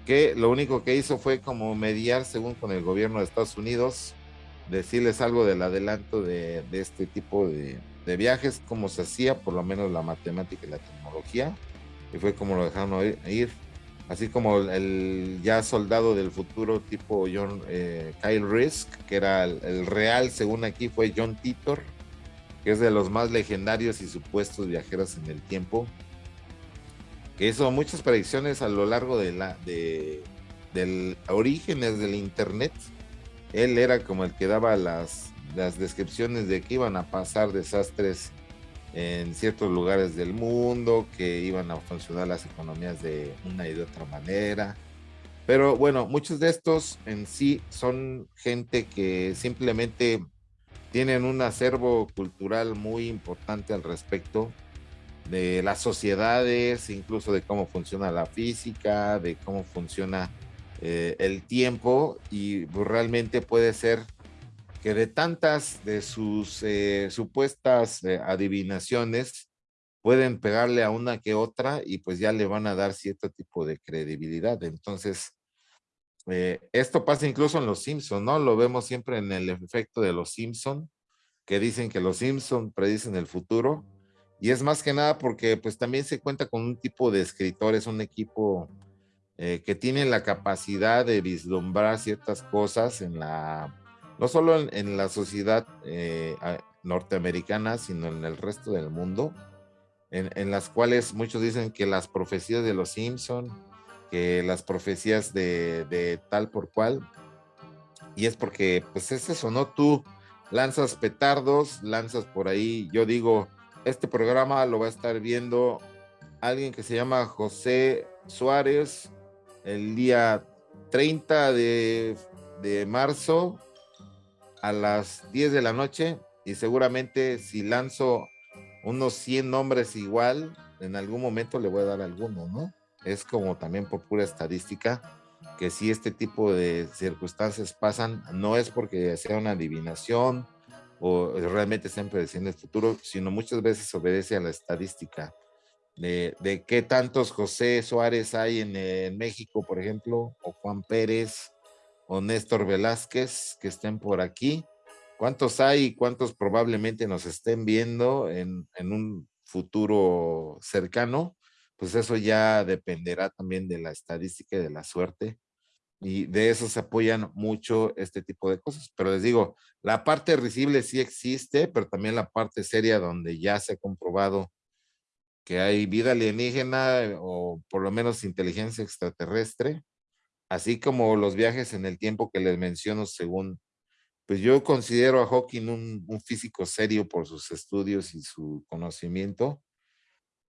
que lo único que hizo fue como mediar según con el gobierno de Estados Unidos decirles algo del adelanto de, este tipo de, viajes, cómo se hacía, por lo menos la matemática y la tecnología, y fue como lo dejaron ir. Así como el, ya soldado del futuro tipo John eh, Kyle Risk, que era el, real, según aquí, fue John Titor, que es de los más legendarios y supuestos viajeros en el tiempo, que hizo muchas predicciones a lo largo de la de orígenes del internet él era como el que daba las, descripciones de que iban a pasar desastres en ciertos lugares del mundo, que iban a funcionar las economías de una y de otra manera. Pero bueno, muchos de estos en sí son gente que simplemente tienen un acervo cultural muy importante al respecto de las sociedades, incluso de cómo funciona la física, de cómo funciona eh, el tiempo y pues, realmente puede ser que de tantas de sus eh, supuestas eh, adivinaciones pueden pegarle a una que otra y pues ya le van a dar cierto tipo de credibilidad. Entonces, esto pasa incluso en los Simpson, ¿no? Lo vemos siempre en el efecto de los Simpson, que dicen que los Simpson predicen el futuro. Y es más que nada porque pues también se cuenta con un tipo de escritores, un equipo eh, que tienen la capacidad de vislumbrar ciertas cosas en la, no solo en, la sociedad eh, norteamericana, sino en el resto del mundo, en, en, las cuales muchos dicen que las profecías de los Simpson, que las profecías de, de tal por cual, y es porque, pues es eso, ¿no? Tú lanzas petardos, lanzas por ahí, yo digo, este programa lo va a estar viendo alguien que se llama José Suárez, el día 30 de, de, marzo a las 10 de la noche y seguramente si lanzo unos 100 nombres igual, en algún momento le voy a dar alguno, ¿no? Es como también por pura estadística. que si este tipo de circunstancias pasan, no es porque sea una adivinación o realmente estén prediciendo el futuro, sino muchas veces obedece a la estadística de, de qué tantos José Suárez hay en, México, por ejemplo, o Juan Pérez o Néstor Velázquez que estén por aquí. ¿Cuántos hay y cuántos probablemente nos estén viendo en, en un futuro cercano? Pues eso ya dependerá también de la estadística y de la suerte y de eso se apoyan mucho este tipo de cosas. Pero les digo, la parte risible sí existe, pero también la parte seria donde ya se ha comprobado que hay vida alienígena eh, o por lo menos inteligencia extraterrestre, así como los viajes en el tiempo que les menciono según, pues yo considero a Hawking un, un físico serio por sus estudios y su conocimiento,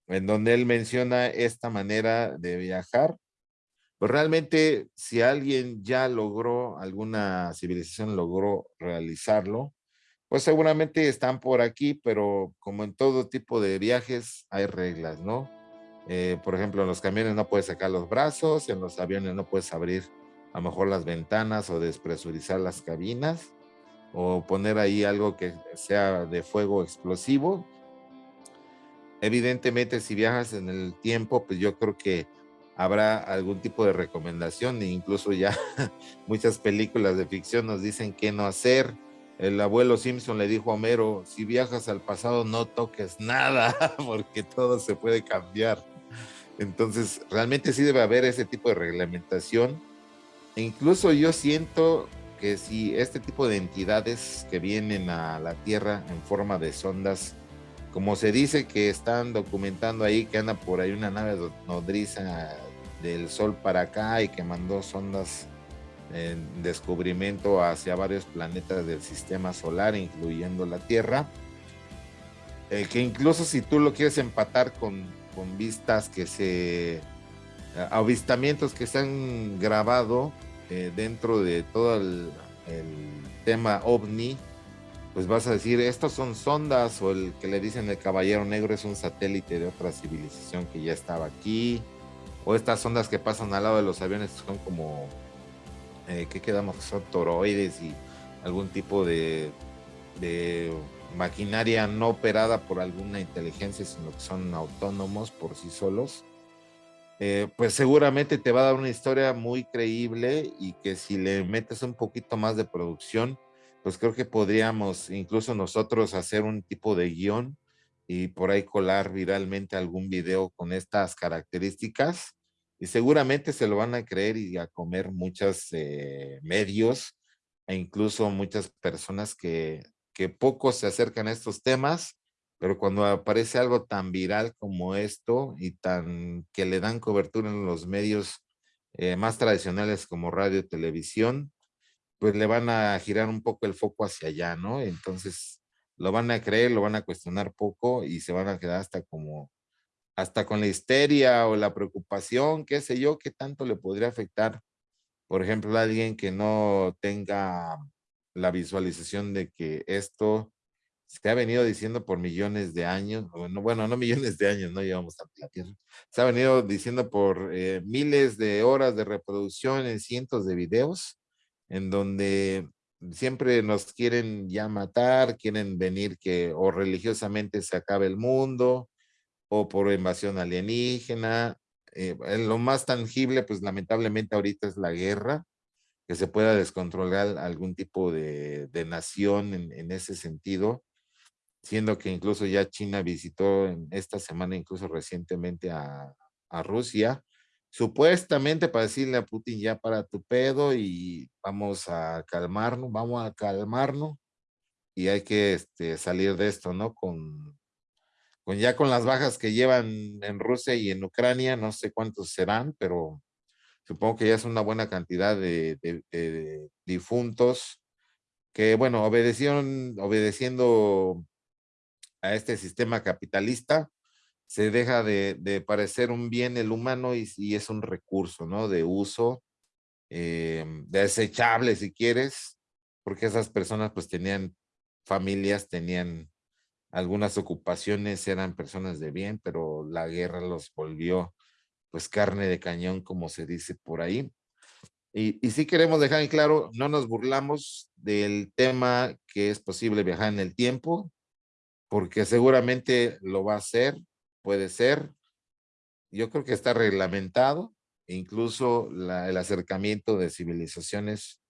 en donde él menciona esta manera de viajar. Pues realmente si alguien ya logró, alguna civilización logró realizarlo, pues seguramente están por aquí, pero como en todo tipo de viajes hay reglas, ¿no? Eh, por ejemplo, en los camiones no puedes sacar los brazos, en los aviones no puedes abrir a lo mejor las ventanas o despresurizar las cabinas o poner ahí algo que sea de fuego explosivo. Evidentemente, si viajas en el tiempo, pues yo creo que habrá algún tipo de recomendación e incluso ya muchas películas de ficción nos dicen qué no hacer. El abuelo Simpson le dijo a Homero, si viajas al pasado no toques nada porque todo se puede cambiar. Entonces, realmente sí debe haber ese tipo de reglamentación. E incluso yo siento que si este tipo de entidades que vienen a la Tierra en forma de sondas, como se dice que están documentando ahí que anda por ahí una nave nodriza del Sol para acá y que mandó sondas en descubrimiento hacia varios planetas del sistema solar, incluyendo la Tierra. Eh, que incluso si tú lo quieres empatar con, con vistas que se. Eh, avistamientos que se han grabado eh, dentro de todo el, tema ovni, pues vas a decir, estos son sondas, o el que le dicen el caballero negro es un satélite de otra civilización que ya estaba aquí o estas ondas que pasan al lado de los aviones son como, eh, ¿qué quedamos? Son toroides y algún tipo de, maquinaria no operada por alguna inteligencia, sino que son autónomos por sí solos. Eh, pues seguramente te va a dar una historia muy creíble y que si le metes un poquito más de producción, pues creo que podríamos incluso nosotros hacer un tipo de guion y por ahí colar viralmente algún video con estas características y seguramente se lo van a creer y a comer muchos eh, medios e incluso muchas personas que, que poco se acercan a estos temas, pero cuando aparece algo tan viral como esto y tan que le dan cobertura en los medios eh, más tradicionales como radio, televisión, pues le van a girar un poco el foco hacia allá, ¿no? Entonces lo van a creer, lo van a cuestionar poco y se van a quedar hasta como hasta con la histeria o la preocupación, qué sé yo, qué tanto le podría afectar, por ejemplo, a alguien que no tenga la visualización de que esto se ha venido diciendo por millones de años, bueno, bueno no millones de años, no llevamos tanto la Tierra, se ha venido diciendo por eh, miles de horas de reproducción en cientos de videos, en donde siempre nos quieren ya matar, quieren venir que o religiosamente se acabe el mundo, o por invasión alienígena. Eh, lo más tangible, pues lamentablemente ahorita es la guerra, que se pueda descontrolar algún tipo de, de nación en, en, ese sentido, siendo que incluso ya China visitó en esta semana, incluso recientemente a, a Rusia, supuestamente para decirle a Putin ya para tu pedo y vamos a calmarnos, vamos a calmarnos y hay que este, salir de esto, ¿no? Con, ya con las bajas que llevan en Rusia y en Ucrania, no sé cuántos serán, pero supongo que ya es una buena cantidad de, difuntos que, bueno, obedecieron, obedeciendo a este sistema capitalista, se deja de, parecer un bien el humano y, es un recurso, ¿no? De uso, eh, desechable si quieres, porque esas personas pues tenían familias, tenían algunas ocupaciones eran personas de bien, pero la guerra los volvió pues carne de cañón, como se dice por ahí. Y, y sí queremos dejar en claro, no nos burlamos del tema que es posible viajar en el tiempo, porque seguramente lo va a hacer, puede ser. Yo creo que está reglamentado, incluso el acercamiento de civilizaciones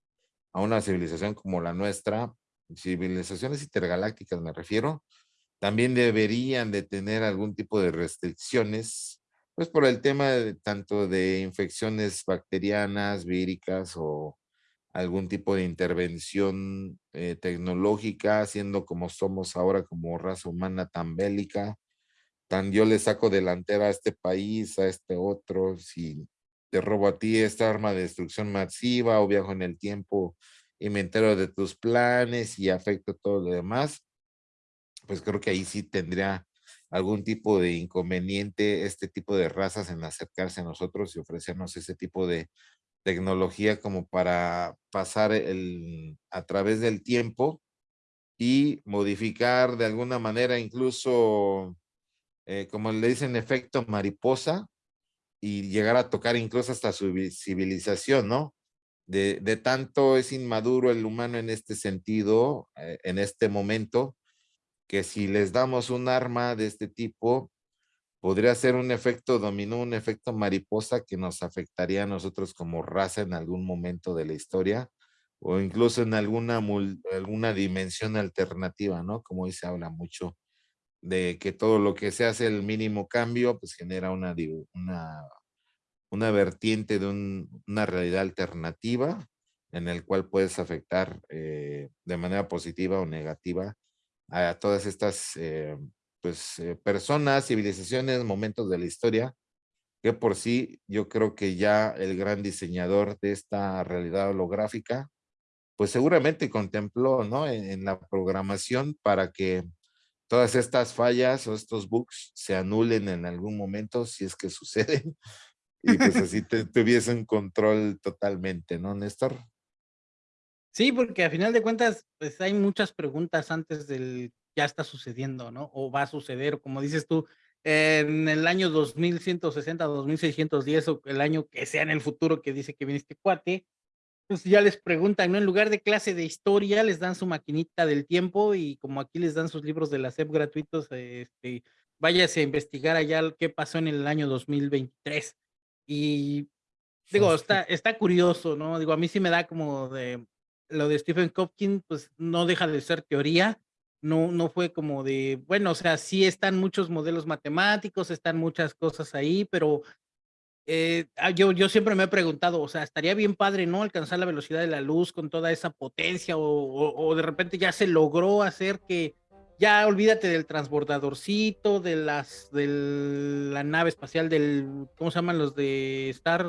a una civilización como la nuestra, civilizaciones intergalácticas me refiero, también deberían de tener algún tipo de restricciones, pues por el tema de, tanto de infecciones bacterianas, víricas o algún tipo de intervención eh, tecnológica, siendo como somos ahora como raza humana tan bélica, tan yo le saco delantera a este país, a este otro, si te robo a ti esta arma de destrucción masiva o viajo en el tiempo y me entero de tus planes y afecto todo lo demás, pues creo que ahí sí tendría algún tipo de inconveniente este tipo de razas en acercarse a nosotros y ofrecernos ese tipo de tecnología como para pasar el, a través del tiempo y modificar de alguna manera incluso, eh, como le dicen, efecto mariposa y llegar a tocar incluso hasta su civilización, ¿no? De, de tanto es inmaduro el humano en este sentido, eh, en este momento, que si les damos un arma de este tipo, podría ser un efecto dominó, un efecto mariposa que nos afectaría a nosotros como raza en algún momento de la historia o incluso en alguna, alguna dimensión alternativa, ¿no? Como hoy se habla mucho de que todo lo que se hace el mínimo cambio, pues genera una, una, una vertiente de una realidad alternativa en el cual puedes afectar eh, de manera positiva o negativa a todas estas eh, pues, eh, personas, civilizaciones, momentos de la historia, que por sí yo creo que ya el gran diseñador de esta realidad holográfica, pues seguramente contempló, ¿no? En, la programación para que todas estas fallas o estos bugs se anulen en algún momento si es que suceden y pues así te, tuviesen control totalmente, ¿no, Néstor? Sí, porque a final de cuentas, pues hay muchas preguntas antes del ya está sucediendo, ¿no? O va a suceder, como dices tú, en el año 2160, 2610 o el año que sea en el futuro que dice que viene este cuate, pues ya les preguntan, ¿no? En lugar de clase de historia, les dan su maquinita del tiempo y como aquí les dan sus libros de la SEP gratuitos, este, váyase a investigar allá qué pasó en el año 2023. Y digo, está, está curioso, ¿no? Digo, a mí sí me da como de, lo de Stephen Hopkins, pues no deja de ser teoría, no, no fue como de, bueno, o sea, sí están muchos modelos matemáticos, están muchas cosas ahí, pero eh, ah, yo, yo siempre me he preguntado, o sea, estaría bien padre, ¿no? Alcanzar la velocidad de la luz con toda esa potencia o, o, de repente ya se logró hacer que ya olvídate del transbordadorcito, de las, de la nave espacial del, ¿cómo se llaman los de Star?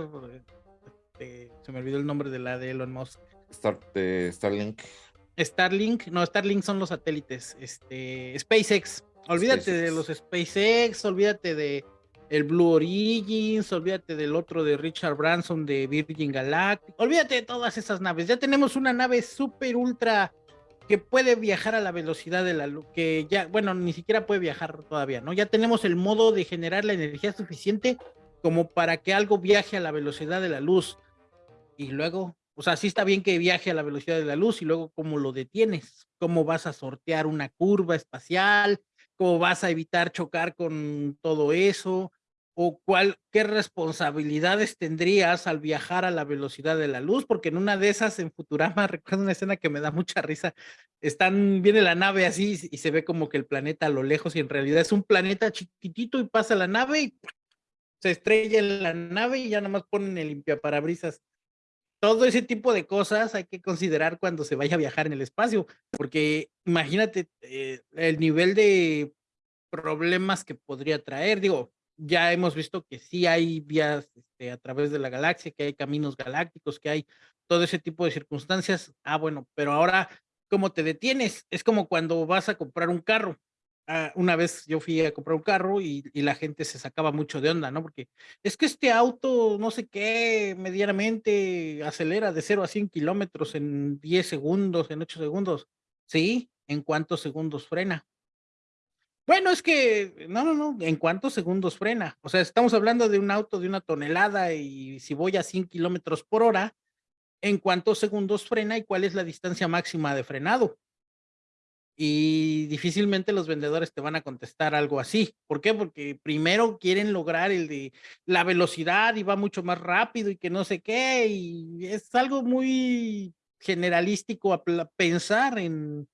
Este, se me olvidó el nombre de la de Elon Musk. Star, de Starlink. Starlink, no, Starlink son los satélites, este, SpaceX, olvídate de los SpaceX, olvídate de el Blue Origins, olvídate del otro de Richard Branson de Virgin Galactic, olvídate de todas esas naves, ya tenemos una nave súper ultra que puede viajar a la velocidad de la luz, que ya, bueno, ni siquiera puede viajar todavía, ¿no? Ya tenemos el modo de generar la energía suficiente como para que algo viaje a la velocidad de la luz. Y luego, o sea, sí está bien que viaje a la velocidad de la luz y luego cómo lo detienes, cómo vas a sortear una curva espacial, cómo vas a evitar chocar con todo eso, o cuál, qué responsabilidades tendrías al viajar a la velocidad de la luz, porque en una de esas en Futurama recuerdo una escena que me da mucha risa, están, viene la nave así y se ve como que el planeta a lo lejos y en realidad es un planeta chiquitito y pasa la nave y se estrella en la nave y ya nada más ponen el limpiaparabrisas todo ese tipo de cosas hay que considerar cuando se vaya a viajar en el espacio, porque imagínate eh, el nivel de problemas que podría traer. Digo, ya hemos visto que sí hay vías este, a través de la galaxia, que hay caminos galácticos, que hay todo ese tipo de circunstancias. Ah, bueno, pero ahora, ¿cómo te detienes? Es como cuando vas a comprar un carro. Ah, una vez yo fui a comprar un carro y, la gente se sacaba mucho de onda, ¿no? Porque es que este auto, no sé qué, medianamente acelera de 0 a 100 kilómetros en 10 segundos, en 8 segundos. Sí, ¿en cuántos segundos frena? Bueno, es que, no, no, no, ¿en cuántos segundos frena? O sea, estamos hablando de un auto de una tonelada y si voy a 100 kilómetros por hora, en cuántos segundos frena y cuál es la distancia máxima de frenado. Y difícilmente los vendedores te van a contestar algo así. ¿Por qué? Porque primero quieren lograr el de la velocidad y va mucho más rápido y que no sé qué. Y es algo muy generalístico pensar en,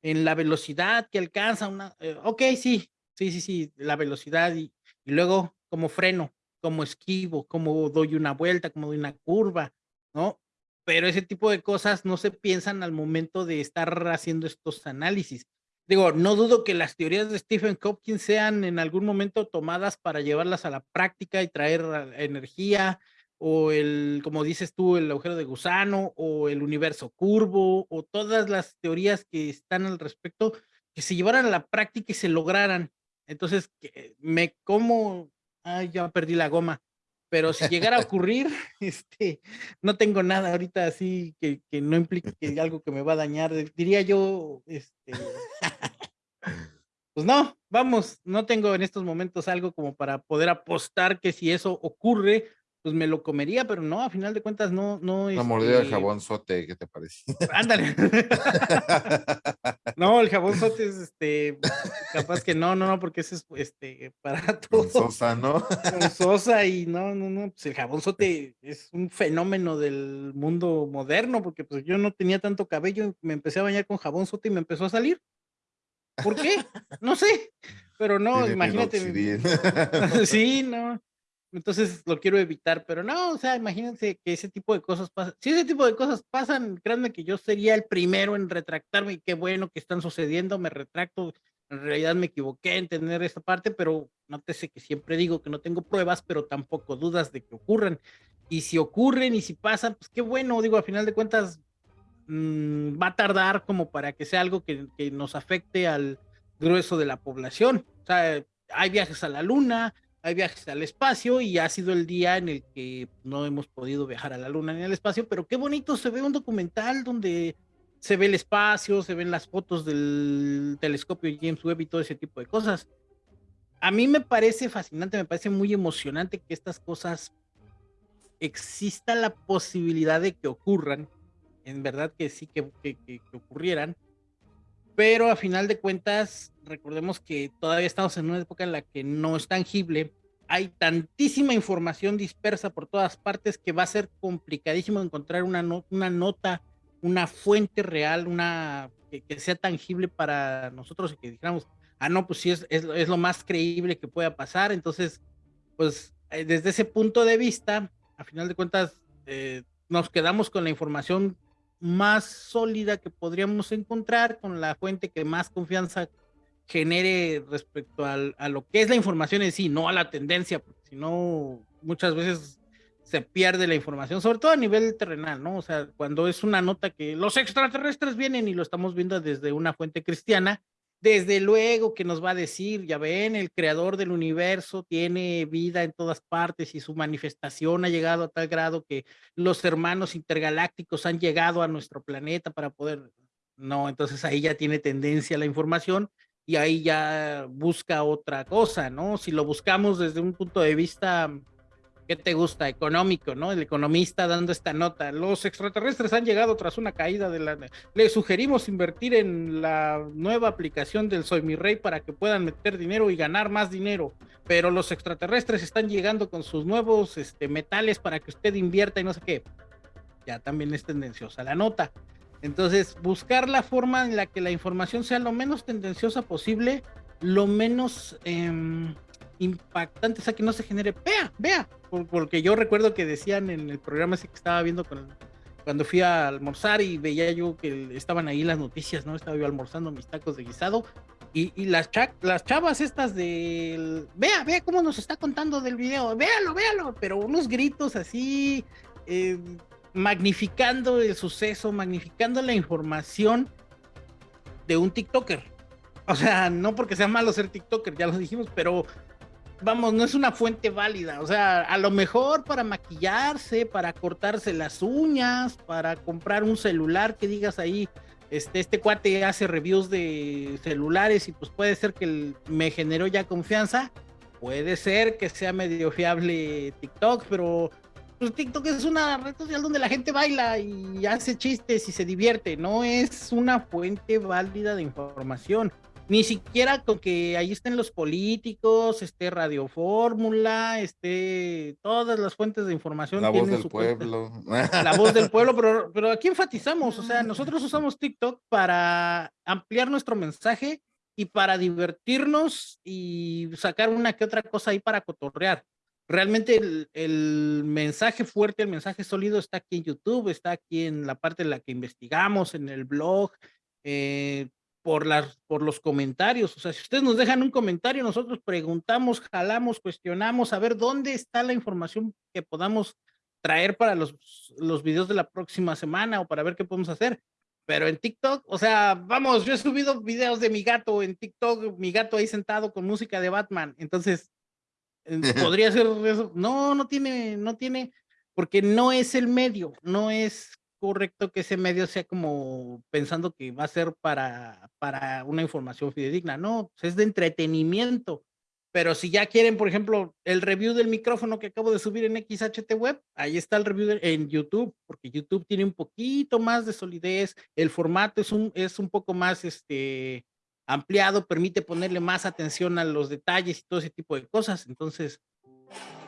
en la velocidad que alcanza una. Eh, ok, sí, sí, sí, sí, la velocidad y, y luego como freno, como esquivo, como doy una vuelta, como doy una curva, ¿no? Pero ese tipo de cosas no se piensan al momento de estar haciendo estos análisis. Digo, no dudo que las teorías de Stephen Hopkins sean en algún momento tomadas para llevarlas a la práctica y traer energía, o el, como dices tú, el agujero de gusano, o el universo curvo, o todas las teorías que están al respecto, que se llevaran a la práctica y se lograran. Entonces, me como, ay, ya perdí la goma pero si llegara a ocurrir, este, no tengo nada ahorita así que, que no implique que algo que me va a dañar. Diría yo, este, pues no, vamos, no tengo en estos momentos algo como para poder apostar que si eso ocurre, pues me lo comería, pero no, a final de cuentas no, no. Una mordida de este jabón sote, ¿qué te parece? Ándale. no, el jabón sote es este, capaz que no, no, no, porque ese es este para todo. Sosa, ¿no? Sosa y no, no, no, pues el jabón sote es un fenómeno del mundo moderno, porque pues yo no tenía tanto cabello, me empecé a bañar con jabón sote y me empezó a salir. ¿Por qué? No sé, pero no, imagínate. sí, no. Entonces lo quiero evitar, pero no, o sea, imagínense que ese tipo de cosas pasan. Si ese tipo de cosas pasan, créanme que yo sería el primero en retractarme y qué bueno que están sucediendo, me retracto. En realidad me equivoqué en tener esta parte, pero nótese que siempre digo que no tengo pruebas, pero tampoco dudas de que ocurran. Y si ocurren y si pasan, pues qué bueno, digo, a final de cuentas mmm, va a tardar como para que sea algo que, que nos afecte al grueso de la población. O sea, hay viajes a la luna, hay viajes al espacio y ha sido el día en el que no hemos podido viajar a la luna ni al espacio, pero qué bonito se ve un documental donde se ve el espacio, se ven las fotos del telescopio James Webb y todo ese tipo de cosas. A mí me parece fascinante, me parece muy emocionante que estas cosas exista la posibilidad de que ocurran, en verdad que sí que, que, que ocurrieran, pero a final de cuentas, recordemos que todavía estamos en una época en la que no es tangible. Hay tantísima información dispersa por todas partes que va a ser complicadísimo encontrar una, una nota, una fuente real, una que, sea tangible para nosotros y que dijéramos, ah, no, pues sí, es, es, es lo más creíble que pueda pasar. Entonces, pues eh, desde ese punto de vista, a final de cuentas, eh, nos quedamos con la información más sólida que podríamos encontrar, con la fuente que más confianza genere respecto al, a lo que es la información en sí, no a la tendencia, porque si no, muchas veces se pierde la información, sobre todo a nivel terrenal, ¿no? O sea, cuando es una nota que los extraterrestres vienen y lo estamos viendo desde una fuente cristiana, desde luego que nos va a decir, ya ven, el creador del universo tiene vida en todas partes y su manifestación ha llegado a tal grado que los hermanos intergalácticos han llegado a nuestro planeta para poder, no, entonces ahí ya tiene tendencia la información y ahí ya busca otra cosa, ¿no? Si lo buscamos desde un punto de vista ¿qué te gusta? Económico, ¿no? El economista dando esta nota. Los extraterrestres han llegado tras una caída de la... Le sugerimos invertir en la nueva aplicación del Soy Mi Rey para que puedan meter dinero y ganar más dinero. Pero los extraterrestres están llegando con sus nuevos este, metales para que usted invierta y no sé qué. Ya también es tendenciosa la nota. Entonces, buscar la forma en la que la información sea lo menos tendenciosa posible, lo menos... Eh, impactante, o sea, que no se genere, vea, vea, porque yo recuerdo que decían en el programa ese que estaba viendo con, cuando fui a almorzar y veía yo que estaban ahí las noticias, ¿no? Estaba yo almorzando mis tacos de guisado y, las, las chavas estas del, vea, vea cómo nos está contando del video, véalo, véalo, pero unos gritos así, eh, magnificando el suceso, magnificando la información de un TikToker. O sea, no porque sea malo ser TikToker, ya lo dijimos, pero vamos, no es una fuente válida. O sea, a lo mejor para maquillarse, para cortarse las uñas, para comprar un celular que digas ahí, este, este cuate hace reviews de celulares y pues puede ser que me generó ya confianza. Puede ser que sea medio fiable TikTok, pero pues TikTok es una red social donde la gente baila y hace chistes y se divierte, no es una fuente válida de información. Ni siquiera con que ahí estén los políticos, esté Radio Fórmula, esté todas las fuentes de información. La voz del pueblo. La voz del pueblo, pero, pero aquí enfatizamos, o sea, nosotros usamos TikTok para ampliar nuestro mensaje y para divertirnos y sacar una que otra cosa ahí para cotorrear. Realmente el, mensaje fuerte, el mensaje sólido está aquí en YouTube, está aquí en la parte en la que investigamos, en el blog, eh, por, las, por los comentarios. O sea, si ustedes nos dejan un comentario, nosotros preguntamos, jalamos, cuestionamos, a ver dónde está la información que podamos traer para los, los videos de la próxima semana o para ver qué podemos hacer. Pero en TikTok, o sea, vamos, yo he subido videos de mi gato en TikTok, mi gato ahí sentado con música de Batman. Entonces, podría ser eso. No, no tiene, no tiene, porque no es el medio, no es correcto que ese medio sea como pensando que va a ser para, para una información fidedigna, no, pues, es de entretenimiento. Pero si ya quieren, por ejemplo, el review del micrófono que acabo de subir en XHT Web, ahí está el review en YouTube, porque YouTube tiene un poquito más de solidez, el formato es un, es un poco más este, ampliado, permite ponerle más atención a los detalles y todo ese tipo de cosas. Entonces,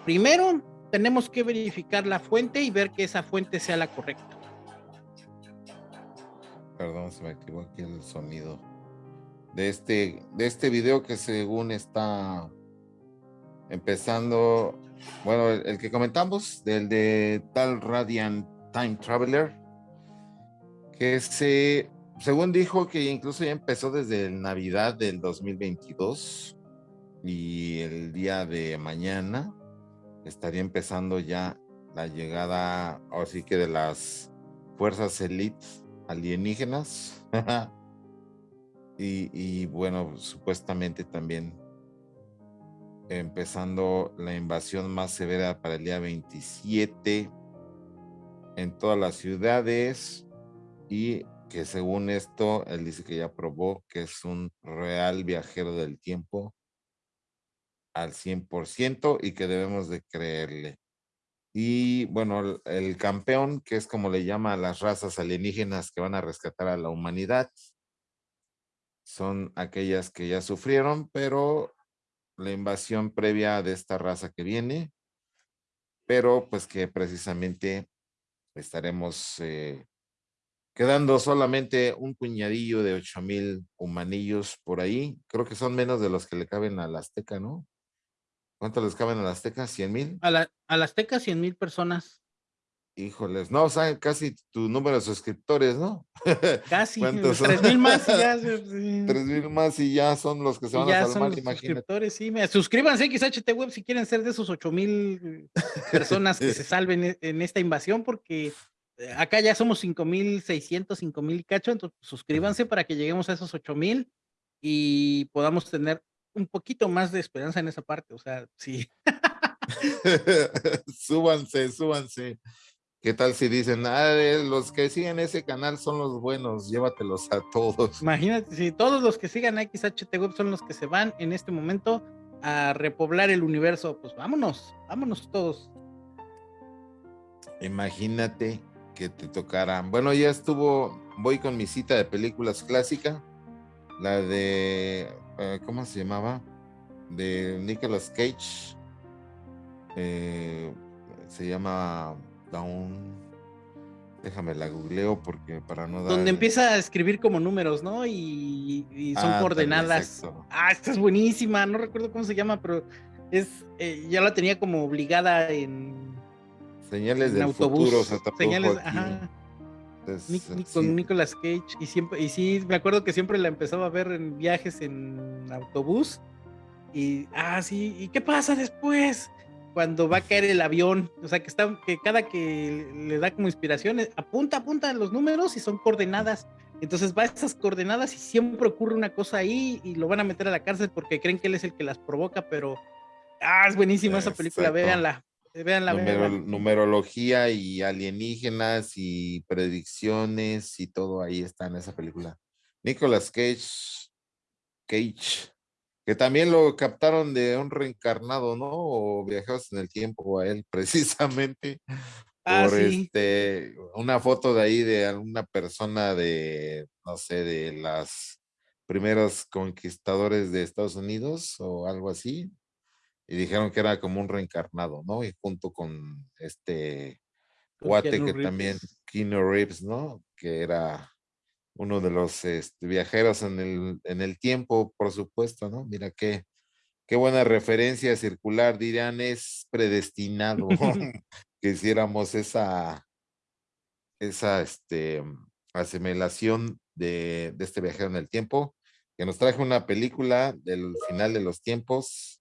primero tenemos que verificar la fuente y ver que esa fuente sea la correcta. Perdón, se me activó aquí el sonido. De este, de este video que según está empezando, bueno, el, que comentamos, del de tal Radiant Time Traveler, que se, según dijo que incluso ya empezó desde Navidad del 2022 y el día de mañana estaría empezando ya la llegada, así que de las fuerzas elite alienígenas. y, y, bueno, supuestamente también empezando la invasión más severa para el día 27 en todas las ciudades y que según esto, él dice que ya probó que es un real viajero del tiempo al 100% y que debemos de creerle. Y bueno, el, campeón, que es como le llama a las razas alienígenas que van a rescatar a la humanidad, son aquellas que ya sufrieron, pero la invasión previa de esta raza que viene, pero pues que precisamente estaremos eh, quedando solamente un puñadillo de ocho mil humanillos por ahí. Creo que son menos de los que le caben al Azteca, ¿no? ¿Cuánto les caben a la Azteca? ¿100 mil? A la, a Azteca, 100 mil personas. Híjoles, no, o sea, casi tu número de suscriptores, ¿no? Casi, tres mil más y ya. Tres mil más y ya son los que se van a salvar, imagínate. Suscriptores, sí, suscríbanse a XHT Web si quieren ser de esos ocho mil personas que se salven en esta invasión, porque acá ya somos cinco mil seiscientos, cinco mil cacho, entonces suscríbanse para que lleguemos a esos ocho mil y podamos tener un poquito más de esperanza en esa parte, o sea, sí. súbanse, súbanse. ¿Qué tal si dicen, ah, los que siguen ese canal son los buenos, llévatelos a todos? Imagínate, si todos los que sigan XHT Web son los que se van en este momento a repoblar el universo, pues vámonos, vámonos todos. Imagínate que te tocaran. Bueno, ya estuvo, voy con mi cita de películas clásica, la de eh, ¿cómo se llamaba? De Nicolas Cage. Eh, se llama Down. Déjame la googleo porque para no dar. Donde empieza a escribir como números, ¿no? Y, son ah, coordenadas. ah, esta es buenísima. No recuerdo cómo se llama, pero es. Eh, ya la tenía como obligada en. Señales del futuro. Señales, ajá. con Nicolas Cage y siempre y sí me acuerdo que siempre la empezaba a ver en viajes en autobús y ah sí y qué pasa después cuando va a caer el avión o sea que está que cada que le da como inspiración apunta apunta los números y son coordenadas. Entonces va a esas coordenadas y siempre ocurre una cosa ahí y lo van a meter a la cárcel porque creen que él es el que las provoca pero ah es buenísima esa película véanla Vean la numerología y alienígenas y predicciones y todo ahí está en esa película. Nicolas Cage, Cage, que también lo captaron de un reencarnado, ¿no? O viajeros en el tiempo a él, precisamente. Ah, por este, una foto de ahí de alguna persona de, no sé, de las primeros conquistadores de Estados Unidos o algo así. Y dijeron que era como un reencarnado, ¿no? Y junto con este Guate, que también, Keanu Reeves, ¿no? Que era uno de los este, viajeros en el, en el tiempo, por supuesto, ¿no? Mira qué, qué buena referencia circular, dirían, es predestinado que hiciéramos esa, esa este, asimilación de, de, este viajero en el tiempo, que nos traje una película del final de los tiempos,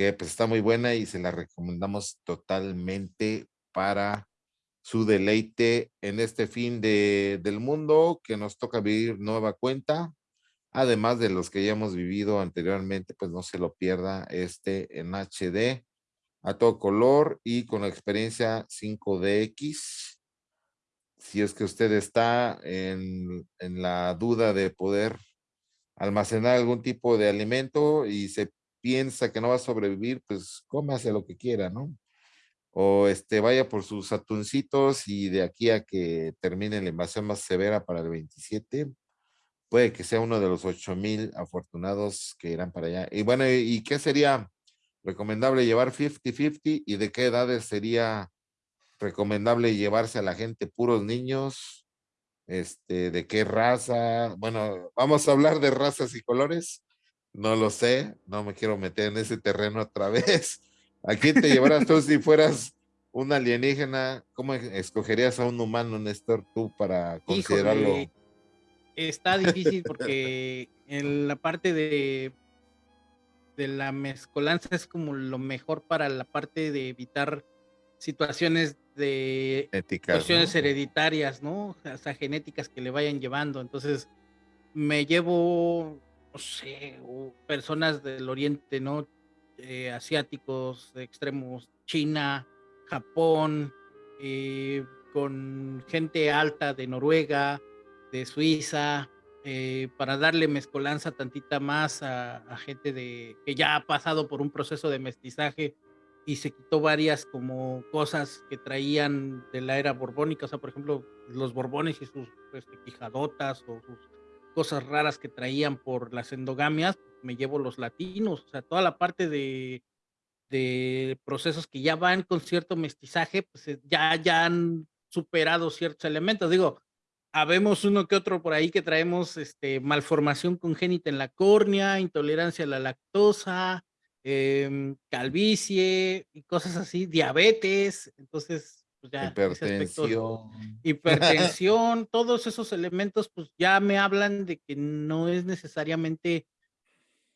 que pues está muy buena y se la recomendamos totalmente para su deleite en este fin de, del mundo que nos toca vivir nueva cuenta. Además de los que ya hemos vivido anteriormente, pues no se lo pierda este en HD a todo color y con la experiencia 5DX. Si es que usted está en, en la duda de poder almacenar algún tipo de alimento y se piensa que no va a sobrevivir, pues cómase lo que quiera, ¿no? o este, vaya por sus atuncitos y de aquí a que termine la invasión más severa para el 27, puede que sea uno de los 8000 afortunados que irán para allá. Y bueno, ¿y qué sería recomendable llevar 50-50 y de qué edades sería recomendable llevarse a la gente puros niños? Este, de qué raza, bueno, vamos a hablar de razas y colores, no lo sé, no me quiero meter en ese terreno otra vez, ¿A quién te llevarás tú si fueras un alienígena? ¿Cómo escogerías a un humano, Néstor, tú para considerarlo? está difícil porque en la parte de, de la mezcolanza es como lo mejor para la parte de evitar situaciones de cuestiones hereditarias, ¿no? Hasta genéticas que le vayan llevando. Entonces, me llevo, no sé, personas del oriente, ¿no? Eh, asiáticos extremos, China, Japón, eh, con gente alta de Noruega, de Suiza, eh, para darle mezcolanza tantita más a, gente de, que ya ha pasado por un proceso de mestizaje y se quitó varias como cosas que traían de la era borbónica, o sea, por ejemplo, los borbones y sus este, quijadotas o sus cosas raras que traían por las endogamias, me llevo los latinos, o sea, toda la parte de, de procesos que ya van con cierto mestizaje, pues eh, ya, ya han superado ciertos elementos. Digo, habemos uno que otro por ahí que traemos este, malformación congénita en la córnea, intolerancia a la lactosa, em, calvicie y cosas así, diabetes, entonces pues ya hipertensión. hipertensión, todos esos elementos pues ya me hablan de que no es necesariamente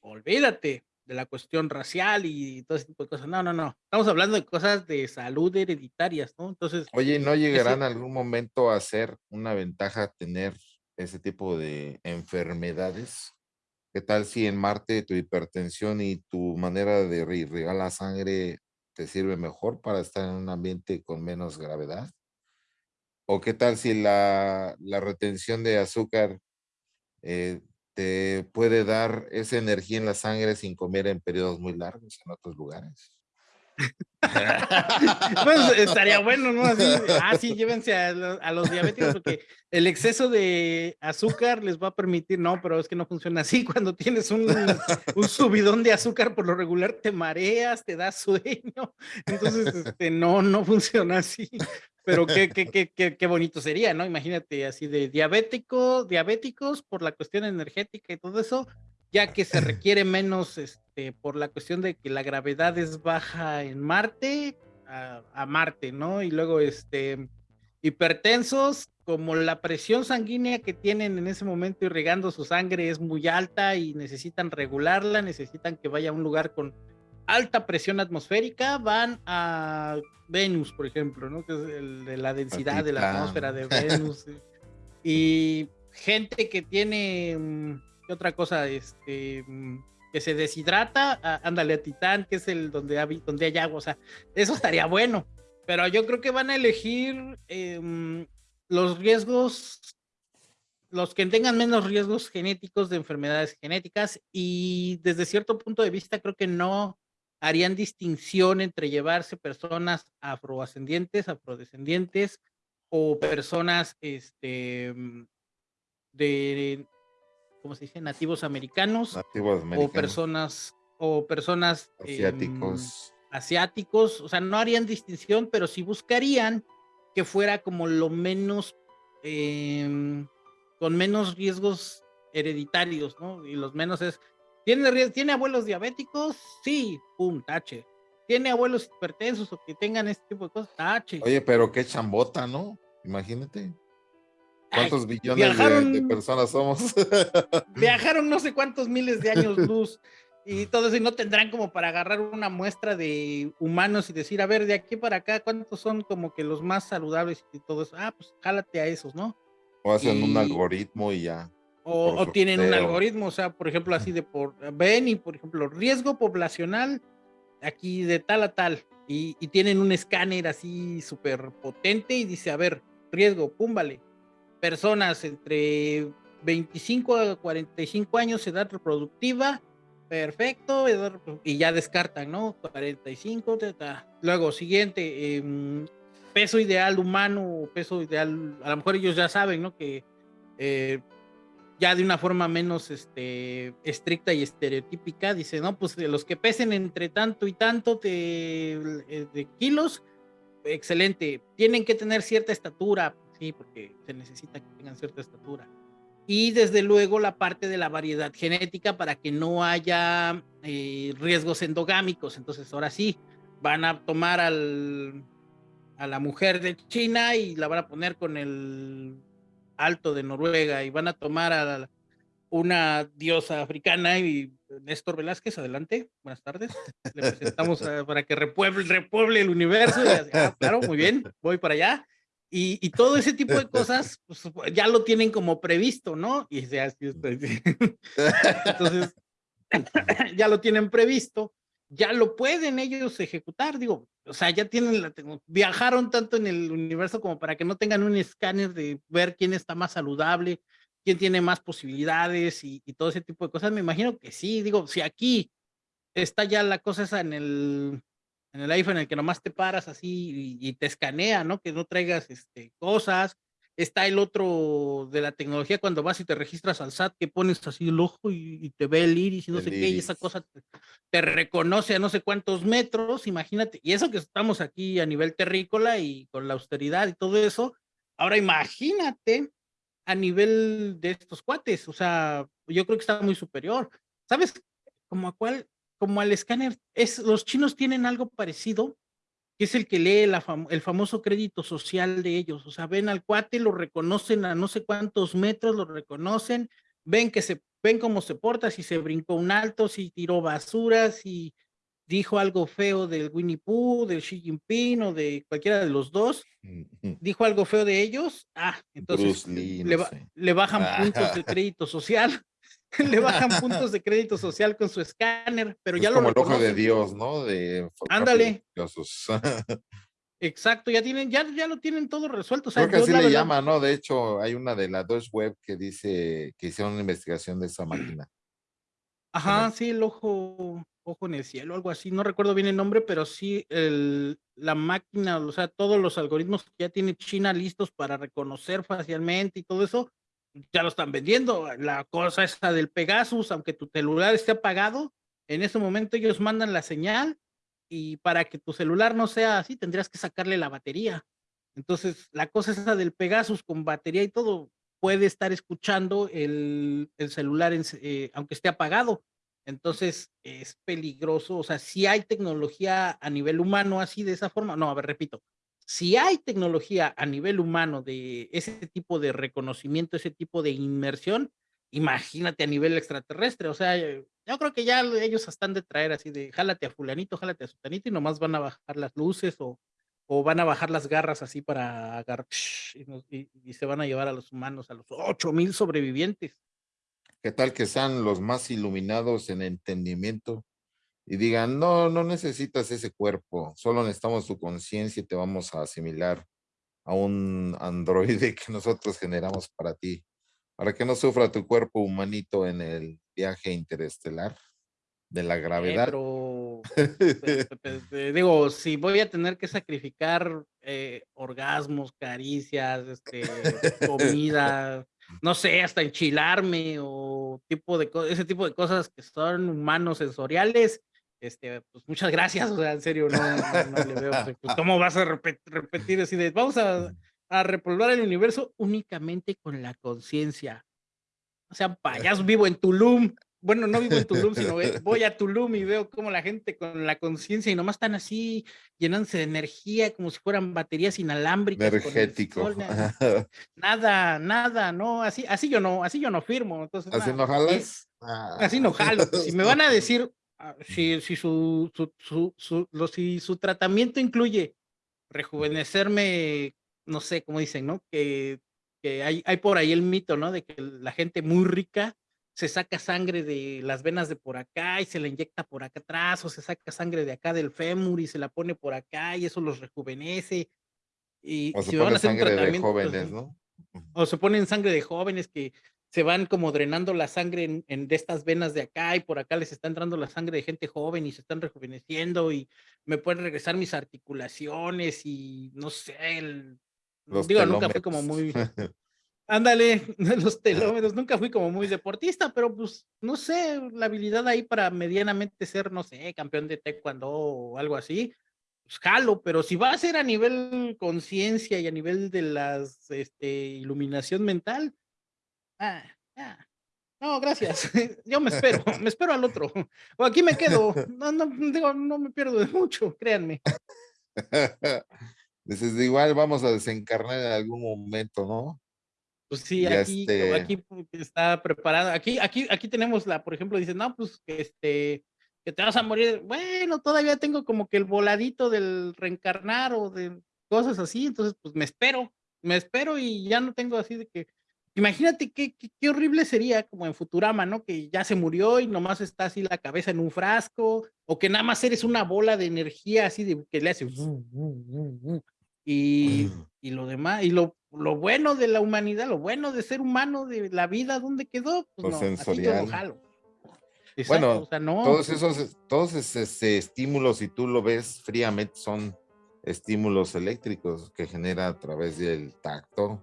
olvídate de la cuestión racial y todo ese tipo de cosas. No, no, no. Estamos hablando de cosas de salud hereditarias, ¿no? Entonces. Oye, ¿no llegarán en algún momento a ser una ventaja tener ese tipo de enfermedades? ¿Qué tal si en Marte tu hipertensión y tu manera de la sangre te sirve mejor para estar en un ambiente con menos gravedad? ¿O qué tal si la, la retención de azúcar eh, te puede dar esa energía en la sangre sin comer en periodos muy largos en otros lugares. pues estaría bueno, ¿no? Así, ah, llévense a, los diabéticos porque el exceso de azúcar les va a permitir, no, pero es que no funciona así. Cuando tienes un, subidón de azúcar, por lo regular te mareas, te da sueño. Entonces, este, no, no funciona así. Pero qué, qué, qué, qué, bonito sería, ¿no? Imagínate así de diabético, diabéticos por la cuestión energética y todo eso, ya que se requiere menos este, por la cuestión de que la gravedad es baja en Marte, a, a Marte, ¿no? Y luego este hipertensos, como la presión sanguínea que tienen en ese momento irrigando su sangre es muy alta y necesitan regularla, necesitan que vaya a un lugar con alta presión atmosférica van a Venus, por ejemplo, ¿no? Que es el de la densidad de la atmósfera de Venus. y gente que tiene, mm, ¿qué otra cosa? Este, mm, que se deshidrata, ándale a Titán, que es el donde, hay, donde hay agua, o sea, eso estaría bueno. Pero yo creo que van a elegir em, los riesgos los que tengan menos riesgos genéticos de enfermedades genéticas y desde cierto punto de vista creo que no harían distinción entre llevarse personas afroascendientes, afrodescendientes o personas este, de, ¿cómo se dice? Nativos americanos, o personas o personas asiáticos. asiáticos, o sea, no harían distinción, pero sí buscarían que fuera como lo menos em, con menos riesgos hereditarios, ¿no? Y los menos es ¿Tiene, ¿Tiene abuelos diabéticos? Sí, pum, tache. ¿Tiene abuelos hipertensos o que tengan este tipo de cosas? Tache. Oye, pero qué chambota, ¿no? Imagínate. ¿Cuántos billones de, personas somos? viajaron no sé cuántos miles de años luz y todo eso, y no tendrán como para agarrar una muestra de humanos y decir, a ver, de aquí para acá, ¿cuántos son como que los más saludables y todo eso? Ah, pues jálate a esos, ¿no? O hacen un algoritmo y ya. O, tienen un algoritmo, o sea, por ejemplo, así de por, ven y por ejemplo, riesgo poblacional aquí de tal a tal, y, tienen un escáner así súper potente y dice, a ver, riesgo, púmbale, personas entre 25 a 45 años, edad reproductiva, perfecto, y ya descartan, ¿no? 45, luego siguiente, em, peso ideal humano, peso ideal, a lo mejor ellos ya saben, ¿no? Que eh, ya de una forma menos este, estricta y estereotípica, dice, no, pues los que pesen entre tanto y tanto de, eh, de, kilos, excelente, tienen que tener cierta estatura, sí, porque se necesita que tengan cierta estatura. Y desde luego la parte de la variedad genética para que no haya eh, riesgos endogámicos. Entonces, ahora sí, van a tomar al, a la mujer de China y la van a poner con el alto de Noruega y van a tomar a una diosa africana y Néstor Velázquez, adelante, buenas tardes. Le presentamos para que repueble, repueble el universo. Ah, claro, muy bien, voy para allá. Y, y, todo ese tipo de cosas pues, ya lo tienen como previsto, ¿no? Y ya, entonces, ya lo tienen previsto, ya lo pueden ellos ejecutar, digo, o sea, ya tienen la viajaron tanto en el universo como para que no tengan un escáner de ver quién está más saludable, quién tiene más posibilidades y, todo ese tipo de cosas. Me imagino que sí, digo, si aquí está ya la cosa esa en el, en el iPhone en el que nomás te paras así y, y te escanea, ¿no? Que no traigas este, cosas, Está el otro de la tecnología cuando vas y te registras al SAT, que pones así el ojo y, te ve el iris y no sé qué, y esa cosa te, reconoce a no sé cuántos metros, imagínate. Y eso que estamos aquí a nivel terrícola y con la austeridad y todo eso. Ahora imagínate a nivel de estos cuates, o sea, yo creo que está muy superior. ¿Sabes? Como a cuál, como al escáner, es, los chinos tienen algo parecido, que es el que lee el famoso crédito social de ellos. O sea, ven al cuate, lo reconocen a no sé cuántos metros, lo reconocen, ven que se ven cómo se porta, si se brincó un alto, si tiró basura, si dijo algo feo del Winnie Pooh, del Xi Jinping o de cualquiera de los dos, dijo algo feo de ellos, ah, entonces le, le, bajan puntos de crédito social. le bajan puntos de crédito social con su escáner, pero ya lo como el ojo de Dios, ¿no? De Ándale. Exacto, ya tienen, ya, ya lo tienen todo resuelto. Creo que así le llama, ¿no? De hecho, hay una de las dos web que dice que hicieron una investigación de esa máquina. Ajá, sí, el ojo, ojo en el cielo, algo así. No recuerdo bien el nombre, pero sí el, la máquina, o sea, todos los algoritmos que ya tiene China listos para reconocer facialmente y todo eso, ya lo están vendiendo. La cosa esa del Pegasus, aunque tu celular esté apagado, en ese momento ellos mandan la señal y para que tu celular no sea así, tendrías que sacarle la batería. Entonces, la cosa esa del Pegasus con batería y todo, puede estar escuchando el, el celular, eh, aunque esté apagado. Entonces, es peligroso. O sea, si hay tecnología a nivel humano así de esa forma, no, a ver, repito, si hay tecnología a nivel humano de ese tipo de reconocimiento, ese tipo de inmersión, imagínate a nivel extraterrestre. O sea, yo creo que ya ellos están de traer así de jálate a fulanito, jálate a sutanito y nomás van a bajar las luces o, o van a bajar las garras así para agarrar y, y, se van a llevar a los humanos, a los ocho mil sobrevivientes. ¿Qué tal que sean los más iluminados en entendimiento y digan, no, no necesitas ese cuerpo, solo necesitamos tu conciencia y te vamos a asimilar a un androide que nosotros generamos para ti. para que no sufra tu cuerpo humanito en el viaje interestelar de la gravedad. pero, pues, pues, eh, digo, si voy a tener que sacrificar eh, orgasmos, caricias, este, comida, no sé, hasta enchilarme o tipo de ese tipo de cosas que son humanos sensoriales, este, pues muchas gracias, o sea, en serio, no, no, le veo, pues, ¿cómo vas a repetir así de, vamos a, a repoblar el universo únicamente con la conciencia? O sea, payaso vivo en Tulum, bueno, no vivo en Tulum, sino voy a Tulum y veo como la gente con la conciencia y nomás están así llenándose de energía como si fueran baterías inalámbricas. Energético. Nada, nada, no, así, así yo no, así yo no firmo. Entonces, ¿Así no jalas? Así no jalo. Si me van a decir, ah, si, si, su, su, su, su, si su tratamiento incluye rejuvenecerme, no sé, cómo dicen, ¿no? Que, que hay, hay por ahí el mito, ¿no? De que la gente muy rica se saca sangre de las venas de por acá y se la inyecta por acá atrás, o se saca sangre de acá del fémur y se la pone por acá y eso los rejuvenece. Y o se pone sangre de jóvenes, ¿no? O se ponen sangre de jóvenes que se van como drenando la sangre en, de estas venas de acá y por acá les está entrando la sangre de gente joven y se están rejuveneciendo y me pueden regresar mis articulaciones y no sé, el, digo, nunca fue como muy, Ándale, los telómeros, nunca fui como muy deportista, pero pues, no sé, la habilidad ahí para medianamente ser, no sé, campeón de taekwondo o algo así, pues jalo, pero si va a ser a nivel conciencia y a nivel de las, este, iluminación mental, ah, ah, no, gracias, yo me espero, me espero al otro, o aquí me quedo, no, no, digo, no me pierdo de mucho, créanme. Dices, igual vamos a desencarnar en algún momento, ¿no? Pues sí, aquí, este aquí está preparado. Aquí, aquí, aquí tenemos la, por ejemplo, dice, no, pues este, que te vas a morir. Bueno, todavía tengo como que el voladito del reencarnar o de cosas así, entonces pues me espero, me espero y ya no tengo así de que. Imagínate qué, qué, horrible sería como en Futurama, ¿no? Que ya se murió y nomás está así la cabeza en un frasco, o que nada más eres una bola de energía así de que le hace. Y, y lo demás, y lo lo bueno de la humanidad, lo bueno de ser humano, de la vida, ¿dónde quedó? Pues lo sensorial. bueno, todos esos, todos esos estímulos, si tú lo ves fríamente, son estímulos eléctricos que genera a través del tacto.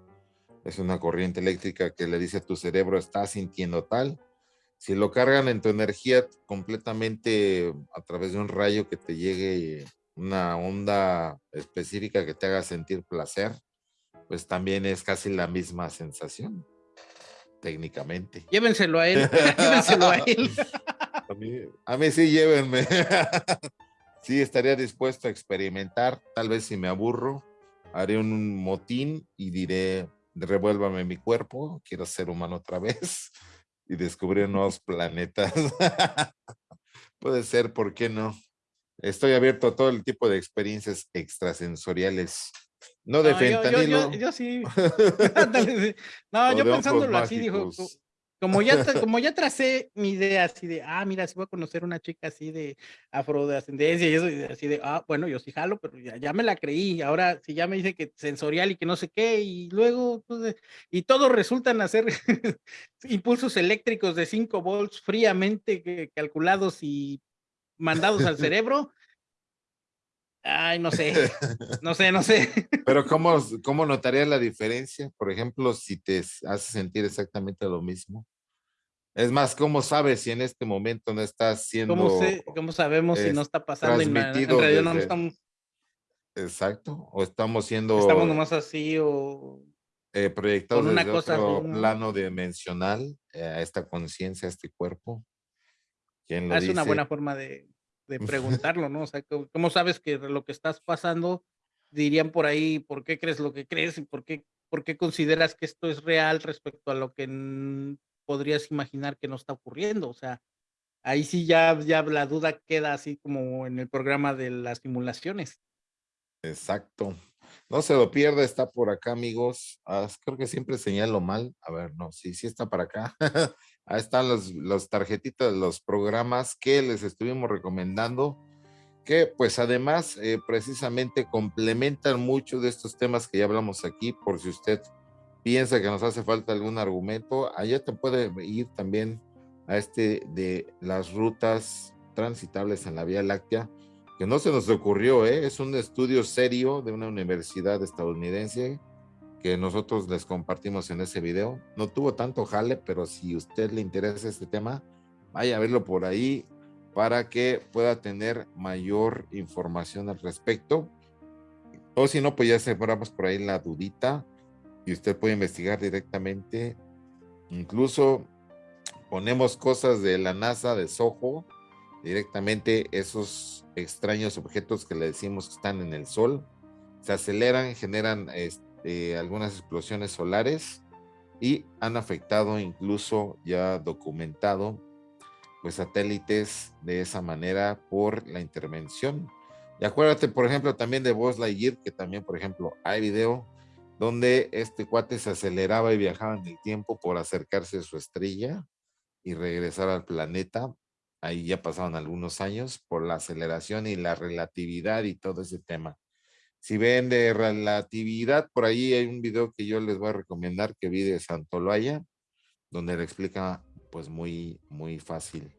Es una corriente eléctrica que le dice a tu cerebro, está sintiendo tal. Si lo cargan en tu energía completamente a través de un rayo que te llegue una onda específica que te haga sentir placer, pues también es casi la misma sensación, técnicamente. Llévenselo a él, llévenselo a él. A mí, sí, llévenme. sí, estaría dispuesto a experimentar, tal vez si me aburro, haré un motín y diré, revuélvame mi cuerpo, quiero ser humano otra vez y descubrir nuevos planetas. Puede ser, ¿por qué no? Estoy abierto a todo el tipo de experiencias extrasensoriales no de fentanilo. Yo, sí. no, yo pensándolo así, dijo, como ya, como ya tracé mi idea así de, ah, mira, si voy a conocer una chica así de afrodescendencia y eso, así de, ah, bueno, yo sí jalo, pero ya, ya me la creí. Ahora, si ya me dice que sensorial y que no sé qué, y luego, pues, y todos resultan hacer impulsos eléctricos de 5 volts fríamente calculados y mandados al cerebro, Ay, no sé, no sé, no sé. Pero ¿cómo, cómo notarías la diferencia? Por ejemplo, si te hace sentir exactamente lo mismo. Es más, ¿cómo sabes si en este momento no estás siendo... ¿Cómo, cómo sabemos si no está pasando? En, realidad no estamos... Exacto, o estamos siendo... Estamos nomás así o... Eh, proyectados en otro plano dimensional eh, a esta conciencia, a este cuerpo. ¿Quién lo ah, es una buena forma de, de preguntarlo, ¿no? O sea, ¿cómo sabes que lo que estás pasando, dirían por ahí, ¿por qué crees lo que crees y por qué, por qué consideras que esto es real respecto a lo que podrías imaginar que no está ocurriendo? O sea, ahí sí ya, ya la duda queda así como en el programa de las simulaciones. Exacto. No se lo pierda, está por acá, amigos. Ah, creo que siempre señalo mal. A ver, no, sí, sí está para acá. Ahí están los, los tarjetitas, los programas que les estuvimos recomendando, que pues además eh, precisamente complementan mucho de estos temas que ya hablamos aquí, por si usted piensa que nos hace falta algún argumento, allá te puede ir también a este de las rutas transitables en la Vía Láctea, que no se nos ocurrió, ¿eh? es un estudio serio de una universidad estadounidense que nosotros les compartimos en ese video. No tuvo tanto jale, pero si a usted le interesa este tema, vaya a verlo por ahí para que pueda tener mayor información al respecto. O si no, pues ya sembramos por ahí la dudita y usted puede investigar directamente. Incluso ponemos cosas de la NASA, de Soho, directamente esos extraños objetos que le decimos que están en el Sol, se aceleran, generan este, algunas explosiones solares y han afectado incluso ya documentado pues satélites de esa manera por la intervención. Y acuérdate, por ejemplo, también de Buzz Lightyear, que también, por ejemplo, hay video donde este cuate se aceleraba y viajaba en el tiempo por acercarse a su estrella y regresar al planeta. Ahí ya pasaron algunos años por la aceleración y la relatividad y todo ese tema. Si ven de relatividad, por ahí hay un video que yo les voy a recomendar que vi de Santoloaya, donde le explica pues muy, muy fácil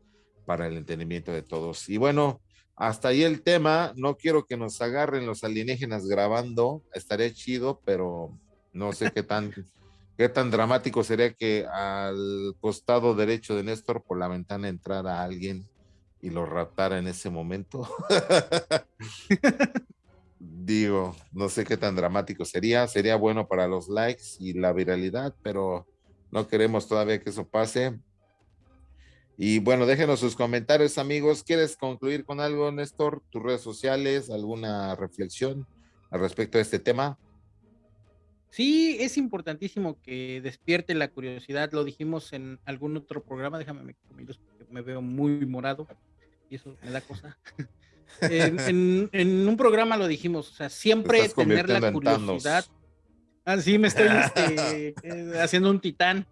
para el entendimiento de todos. Y bueno, hasta ahí el tema. No quiero que nos agarren los alienígenas grabando. Estaría chido, pero no sé qué tan, qué tan dramático sería que al costado derecho de Néstor por la ventana entrara alguien y lo raptara en ese momento. Digo, no sé qué tan dramático sería. Sería bueno para los likes y la viralidad, pero no queremos todavía que eso pase. Y bueno, déjenos sus comentarios, amigos. ¿Quieres concluir con algo, Néstor? ¿Tus redes sociales? ¿Alguna reflexión al respecto de este tema? Sí, es importantísimo que despierte la curiosidad. Lo dijimos en algún otro programa. Déjame me, porque me veo muy morado y eso me da cosa. en, un programa lo dijimos, o sea, siempre tener la curiosidad. Ah, sí, me estoy este, eh, haciendo un titán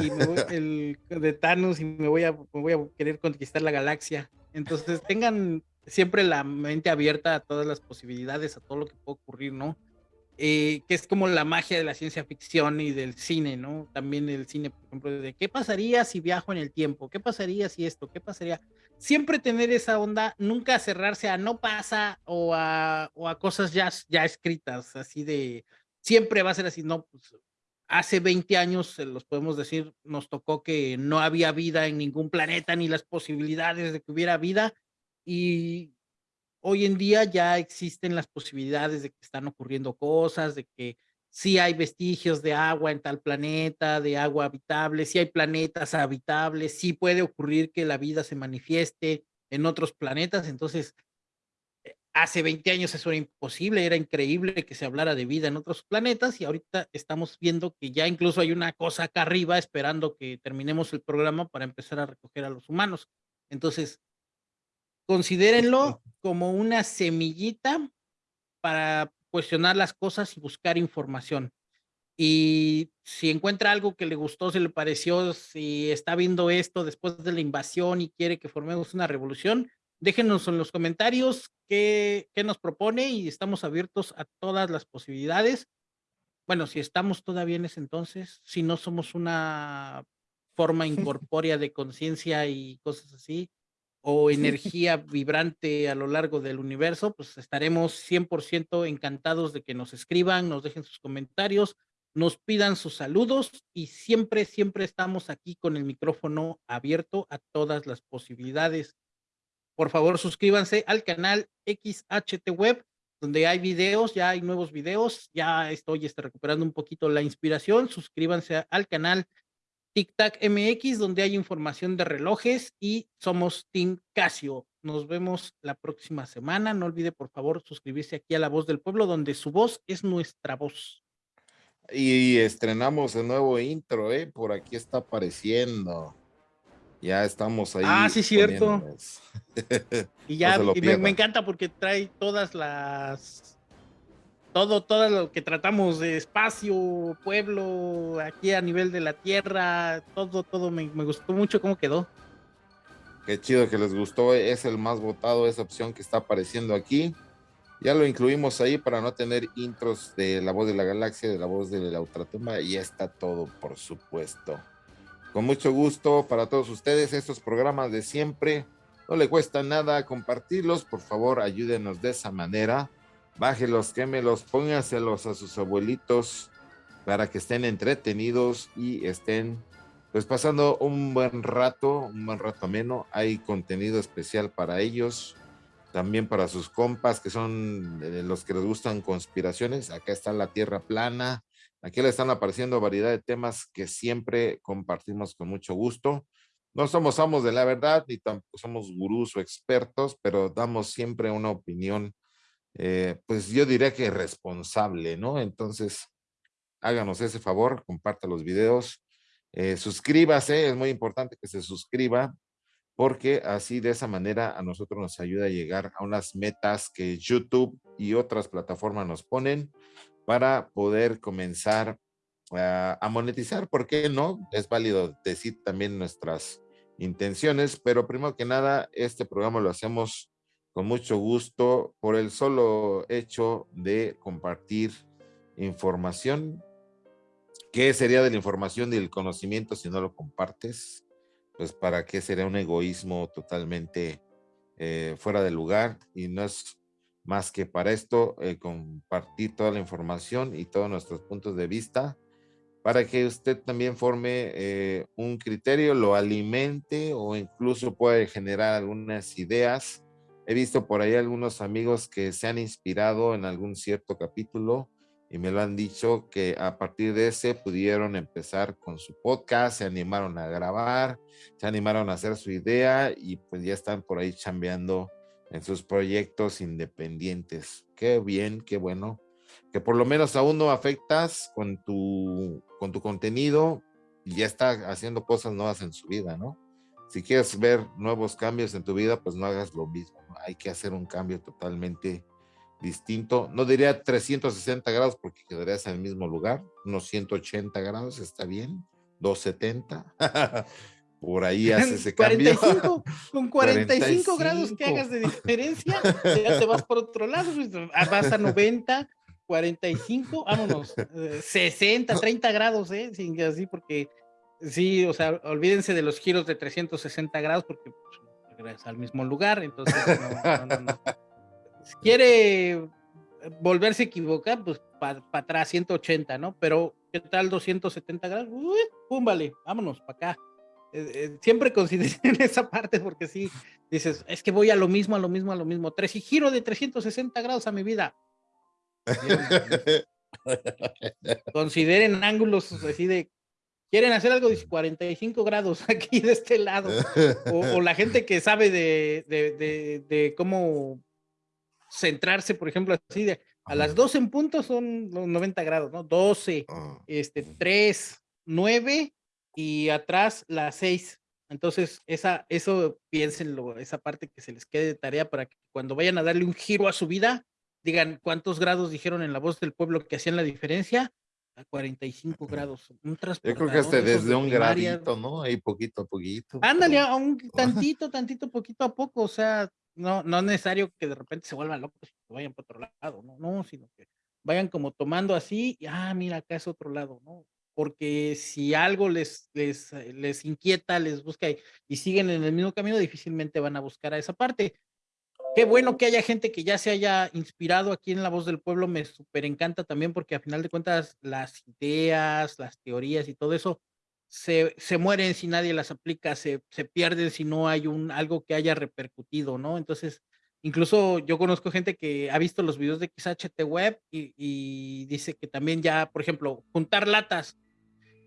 y me el de Thanos y me voy, a, me voy a querer conquistar la galaxia. Entonces tengan siempre la mente abierta a todas las posibilidades, a todo lo que puede ocurrir, ¿no? Eh, que es como la magia de la ciencia ficción y del cine, ¿no? También el cine, por ejemplo, de qué pasaría si viajo en el tiempo, qué pasaría si esto, qué pasaría. Siempre tener esa onda, nunca cerrarse a no pasa o a, o a cosas ya, ya escritas, así de, siempre va a ser así, no, pues hace 20 años, se los podemos decir, nos tocó que no había vida en ningún planeta ni las posibilidades de que hubiera vida y hoy en día ya existen las posibilidades de que están ocurriendo cosas, de que sí hay vestigios de agua en tal planeta, de agua habitable, sí hay planetas habitables, sí puede ocurrir que la vida se manifieste en otros planetas, entonces hace 20 años eso era imposible, era increíble que se hablara de vida en otros planetas y ahorita estamos viendo que ya incluso hay una cosa acá arriba esperando que terminemos el programa para empezar a recoger a los humanos. Entonces, considérenlo como una semillita para cuestionar las cosas y buscar información. Y si encuentra algo que le gustó, si le pareció, si está viendo esto después de la invasión y quiere que formemos una revolución, Déjenos en los comentarios qué, qué nos propone y estamos abiertos a todas las posibilidades. Bueno, si estamos todavía en ese entonces, si no somos una forma incorpórea de conciencia y cosas así, o energía vibrante a lo largo del universo, pues estaremos 100% encantados de que nos escriban, nos dejen sus comentarios, nos pidan sus saludos y siempre, siempre estamos aquí con el micrófono abierto a todas las posibilidades por favor, suscríbanse al canal XHT Web, donde hay videos, ya hay nuevos videos, ya estoy este, recuperando un poquito la inspiración. Suscríbanse al canal TicTac MX, donde hay información de relojes y somos Team Casio. Nos vemos la próxima semana. No olvide, por favor, suscribirse aquí a La Voz del Pueblo, donde su voz es nuestra voz. Y estrenamos el nuevo intro, ¿eh? Por aquí está apareciendo. Ya estamos ahí. Ah, sí, cierto. y ya, me, encanta porque trae todas las. Todo, todo lo que tratamos de espacio, pueblo, aquí a nivel de la tierra, todo, todo. Me, me gustó mucho cómo quedó. Qué chido que les gustó. Es el más votado, esa opción que está apareciendo aquí. Ya lo incluimos ahí para no tener intros de la voz de la galaxia, de la voz de la ultratumba, y ya está todo, por supuesto. Con mucho gusto para todos ustedes, estos programas de siempre. No le cuesta nada compartirlos, por favor, ayúdenos de esa manera. Bájelos, quémelos, pónganselos a sus abuelitos para que estén entretenidos y estén pues pasando un buen rato, un buen rato ameno. Hay contenido especial para ellos también para sus compas que son los que les gustan conspiraciones. Acá está la Tierra plana. Aquí le están apareciendo variedad de temas que siempre compartimos con mucho gusto. No somos amos de la verdad ni tampoco somos gurús o expertos, pero damos siempre una opinión, eh, pues yo diría que responsable, ¿no? Entonces, háganos ese favor, comparta los videos, eh, suscríbase, es muy importante que se suscriba porque así de esa manera a nosotros nos ayuda a llegar a unas metas que YouTube y otras plataformas nos ponen para poder comenzar a, monetizar, ¿por qué no? Es válido decir también nuestras intenciones, pero primero que nada, este programa lo hacemos con mucho gusto por el solo hecho de compartir información. ¿Qué sería de la información y del conocimiento si no lo compartes? pues para qué sería un egoísmo totalmente eh, fuera de lugar y no es más que para esto eh, compartir toda la información y todos nuestros puntos de vista para que usted también forme eh, un criterio, lo alimente o incluso puede generar algunas ideas. He visto por ahí algunos amigos que se han inspirado en algún cierto capítulo y me lo han dicho que a partir de ese pudieron empezar con su podcast, se animaron a grabar, se animaron a hacer su idea y pues ya están por ahí chambeando en sus proyectos independientes. Qué bien, qué bueno. Que por lo menos aún no afectas con tu, con tu contenido y ya está haciendo cosas nuevas en su vida, ¿no? Si quieres ver nuevos cambios en tu vida, pues no hagas lo mismo. Hay que hacer un cambio totalmente distinto. No diría 360 grados porque quedarías en el mismo lugar. Unos 180 grados está bien. 270. Por ahí haces ese cambio. con 45, grados que hagas de diferencia, ya te vas por otro lado. Pues, vas a 90, 45, vámonos. 60, 30 grados, ¿eh? Sin, así porque sí, o sea, olvídense de los giros de 360 grados porque pues, al mismo lugar. Entonces, no, no, no quiere volverse a equivocar, pues para atrás, 180, ¿no? Pero, ¿qué tal 270 grados? Uy, pum, vale, vámonos para acá. Eh, eh, siempre consideren esa parte porque sí, dices, es que voy a lo mismo, a lo mismo, a lo mismo. Tres y giro de 360 grados a mi vida. Consideren ángulos así de, quieren hacer algo de 45 grados aquí de este lado. O, la gente que sabe de, de, de cómo centrarse, por ejemplo, así de a las 12 en punto son los 90 grados, ¿no? 12, ah, este, 3, 9 y atrás las 6. Entonces, esa, eso piénsenlo, esa parte que se les quede de tarea para que cuando vayan a darle un giro a su vida, digan cuántos grados dijeron en la voz del pueblo que hacían la diferencia. A 45 grados. Un Yo creo que hasta desde un gradito, ¿no? Ahí poquito a poquito. Ándale, a un tantito, tantito, poquito a poco. O sea, no, no es necesario que de repente se vuelvan locos y vayan por otro lado, no, no, sino que vayan como tomando así, y, ah, mira, acá es otro lado, ¿no? Porque si algo les, les, eh, les inquieta, les busca y, siguen en el mismo camino, difícilmente van a buscar a esa parte. Qué bueno que haya gente que ya se haya inspirado aquí en La Voz del Pueblo, me súper encanta también porque a final de cuentas las ideas, las teorías y todo eso se, se, mueren si nadie las aplica, se, se, pierden si no hay un, algo que haya repercutido, ¿no? Entonces, incluso yo conozco gente que ha visto los videos de XHT Web y, y dice que también ya, por ejemplo, juntar latas.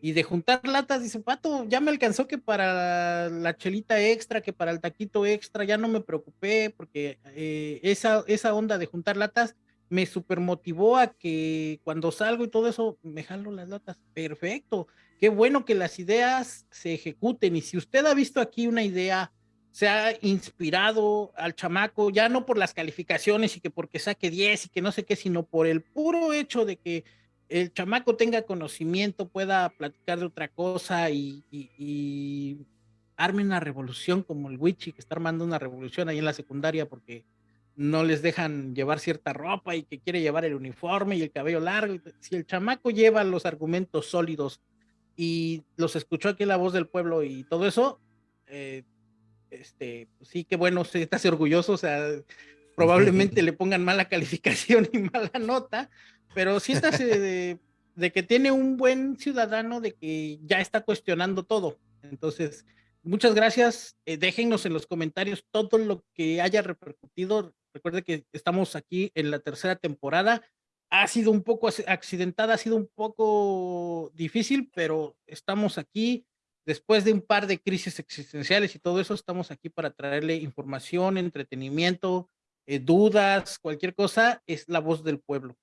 Y de juntar latas, dice, Pato, ya me alcanzó que para la chelita extra, que para el taquito extra, ya no me preocupé, porque eh, esa, esa onda de juntar latas me super motivó a que cuando salgo y todo eso, me jalo las latas. Perfecto qué bueno que las ideas se ejecuten. Y si usted ha visto aquí una idea, se ha inspirado al chamaco, ya no por las calificaciones y que porque saque 10 y que no sé qué, sino por el puro hecho de que el chamaco tenga conocimiento, pueda platicar de otra cosa y, arme una revolución como el Wichi, que está armando una revolución ahí en la secundaria porque no les dejan llevar cierta ropa y que quiere llevar el uniforme y el cabello largo. Si el chamaco lleva los argumentos sólidos y los escuchó aquí la voz del pueblo y todo eso, eh, este, sí que bueno, se está orgulloso, o sea, probablemente le pongan mala calificación y mala nota, pero siéntase de, de que tiene un buen ciudadano de que ya está cuestionando todo. Entonces, muchas gracias. Eh, déjennos en los comentarios todo lo que haya repercutido. Recuerde que estamos aquí en la tercera temporada. Ha sido un poco accidentada, ha sido un poco difícil, pero estamos aquí después de un par de crisis existenciales y todo eso, estamos aquí para traerle información, entretenimiento, eh, dudas, cualquier cosa, es la voz del pueblo.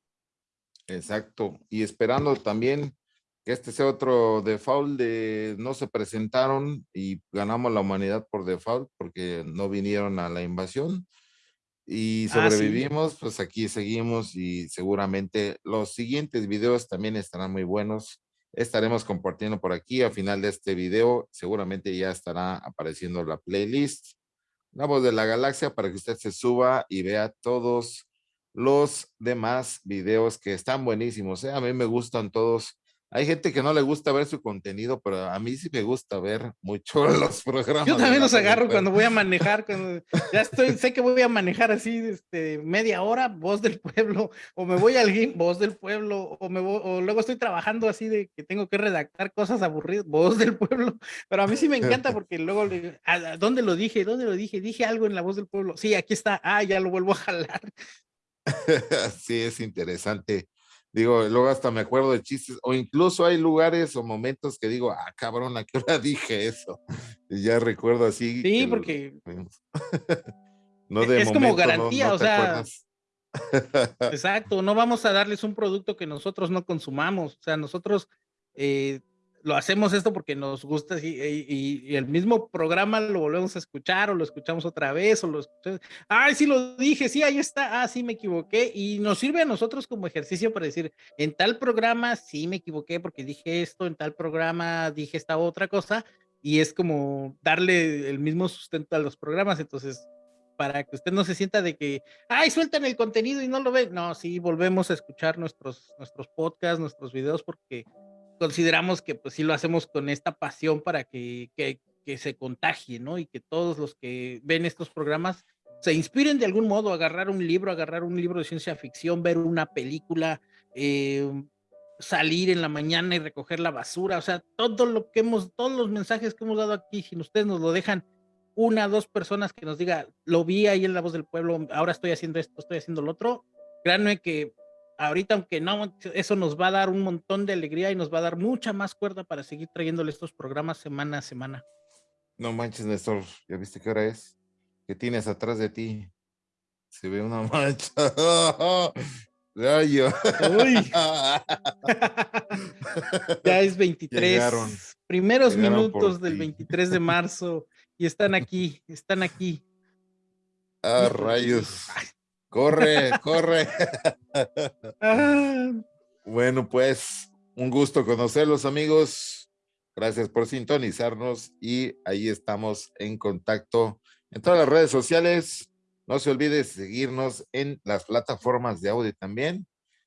Exacto. Y esperando también que este sea otro default de no se presentaron y ganamos la humanidad por default porque no vinieron a la invasión y ah, sobrevivimos, pues aquí seguimos y seguramente los siguientes videos también estarán muy buenos. Estaremos compartiendo por aquí al final de este video, seguramente ya estará apareciendo la playlist. La voz de la galaxia para que usted se suba y vea todos los demás videos que están buenísimos. ¿eh? A mí me gustan todos hay gente que no le gusta ver su contenido, pero a mí sí me gusta ver mucho los programas. Yo también los agarro cuando voy a manejar, cuando ya estoy, sé que voy a manejar así este, media hora, voz del pueblo, o me voy al gym, voz del pueblo, o, me o luego estoy trabajando así de que tengo que redactar cosas aburridas, voz del pueblo, pero a mí sí me encanta porque luego, le, ¿dónde lo dije? ¿Dónde lo dije? Dije algo en la voz del pueblo. Sí, aquí está, ah, ya lo vuelvo a jalar. sí, es interesante Digo, luego hasta me acuerdo de chistes, o incluso hay lugares o momentos que digo, ah, cabrón, ¿a qué hora dije eso? Y ya recuerdo así. Sí, porque. no de es como garantía, o sea. exacto, no vamos a darles un producto que nosotros no consumamos. O sea, nosotros eh, lo hacemos esto porque nos gusta y, el mismo programa lo volvemos a escuchar o lo escuchamos otra vez o lo escuchamos. Ay, sí lo dije, sí, ahí está, ah, sí me equivoqué y nos sirve a nosotros como ejercicio para decir, en tal programa sí me equivoqué porque dije esto, en tal programa dije esta otra cosa y es como darle el mismo sustento a los programas, entonces para que usted no se sienta de que, ay, sueltan el contenido y no lo ven. No, sí, volvemos a escuchar nuestros, nuestros podcasts, nuestros videos, porque consideramos que pues sí lo hacemos con esta pasión para que, que, que, se contagie, ¿no? Y que todos los que ven estos programas se inspiren de algún modo, agarrar un libro, agarrar un libro de ciencia ficción, ver una película, eh, salir en la mañana y recoger la basura, o sea, todo lo que hemos, todos los mensajes que hemos dado aquí, si ustedes nos lo dejan, una, dos personas que nos diga, lo vi ahí en la voz del pueblo, ahora estoy haciendo esto, estoy haciendo lo otro, créanme que ahorita, aunque no, eso nos va a dar un montón de alegría y nos va a dar mucha más cuerda para seguir trayéndole estos programas semana a semana. No manches, Néstor, ¿ya viste qué hora es? ¿Qué tienes atrás de ti? Se ve una mancha. Rayo. ya es 23. primeros minutos del 23 de marzo y están aquí, están aquí. Ah, rayos. Corre, corre. bueno, pues un gusto conocerlos, amigos. Gracias por sintonizarnos y ahí estamos en contacto en todas las redes sociales. No se olvide seguirnos en las plataformas de audio también.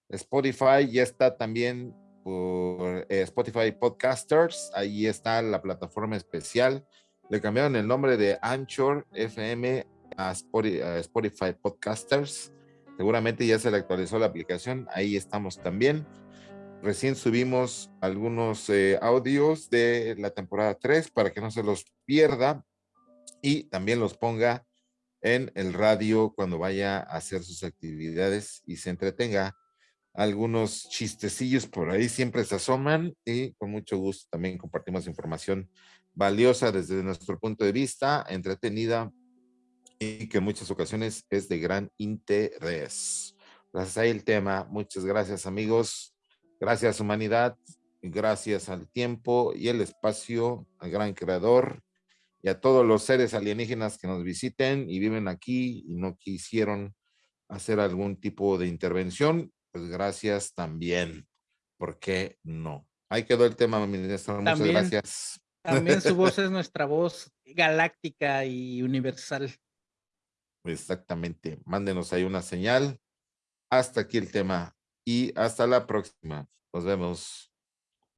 Spotify ya está también por eh, Spotify Podcasters. Ahí está la plataforma especial. Le cambiaron el nombre de Anchor FM Spotify, Podcasters. Seguramente ya se le actualizó la aplicación, ahí estamos también. Recién subimos algunos eh, audios de la temporada 3 para que no se los pierda y también los ponga en el radio cuando vaya a hacer sus actividades y se entretenga. Algunos chistecillos por ahí siempre se asoman y con mucho gusto también compartimos información valiosa desde nuestro punto de vista, entretenida y que en muchas ocasiones es de gran interés. Gracias a el tema. Muchas gracias, amigos. Gracias, humanidad. Gracias al tiempo y el espacio, al gran creador y a todos los seres alienígenas que nos visiten y viven aquí y no quisieron hacer algún tipo de intervención, pues gracias también. ¿Por qué no? Ahí quedó el tema, ministro. Muchas gracias. También su voz es nuestra voz galáctica y universal. Exactamente. Mándenos ahí una señal. Hasta aquí el tema y hasta la próxima. Nos vemos.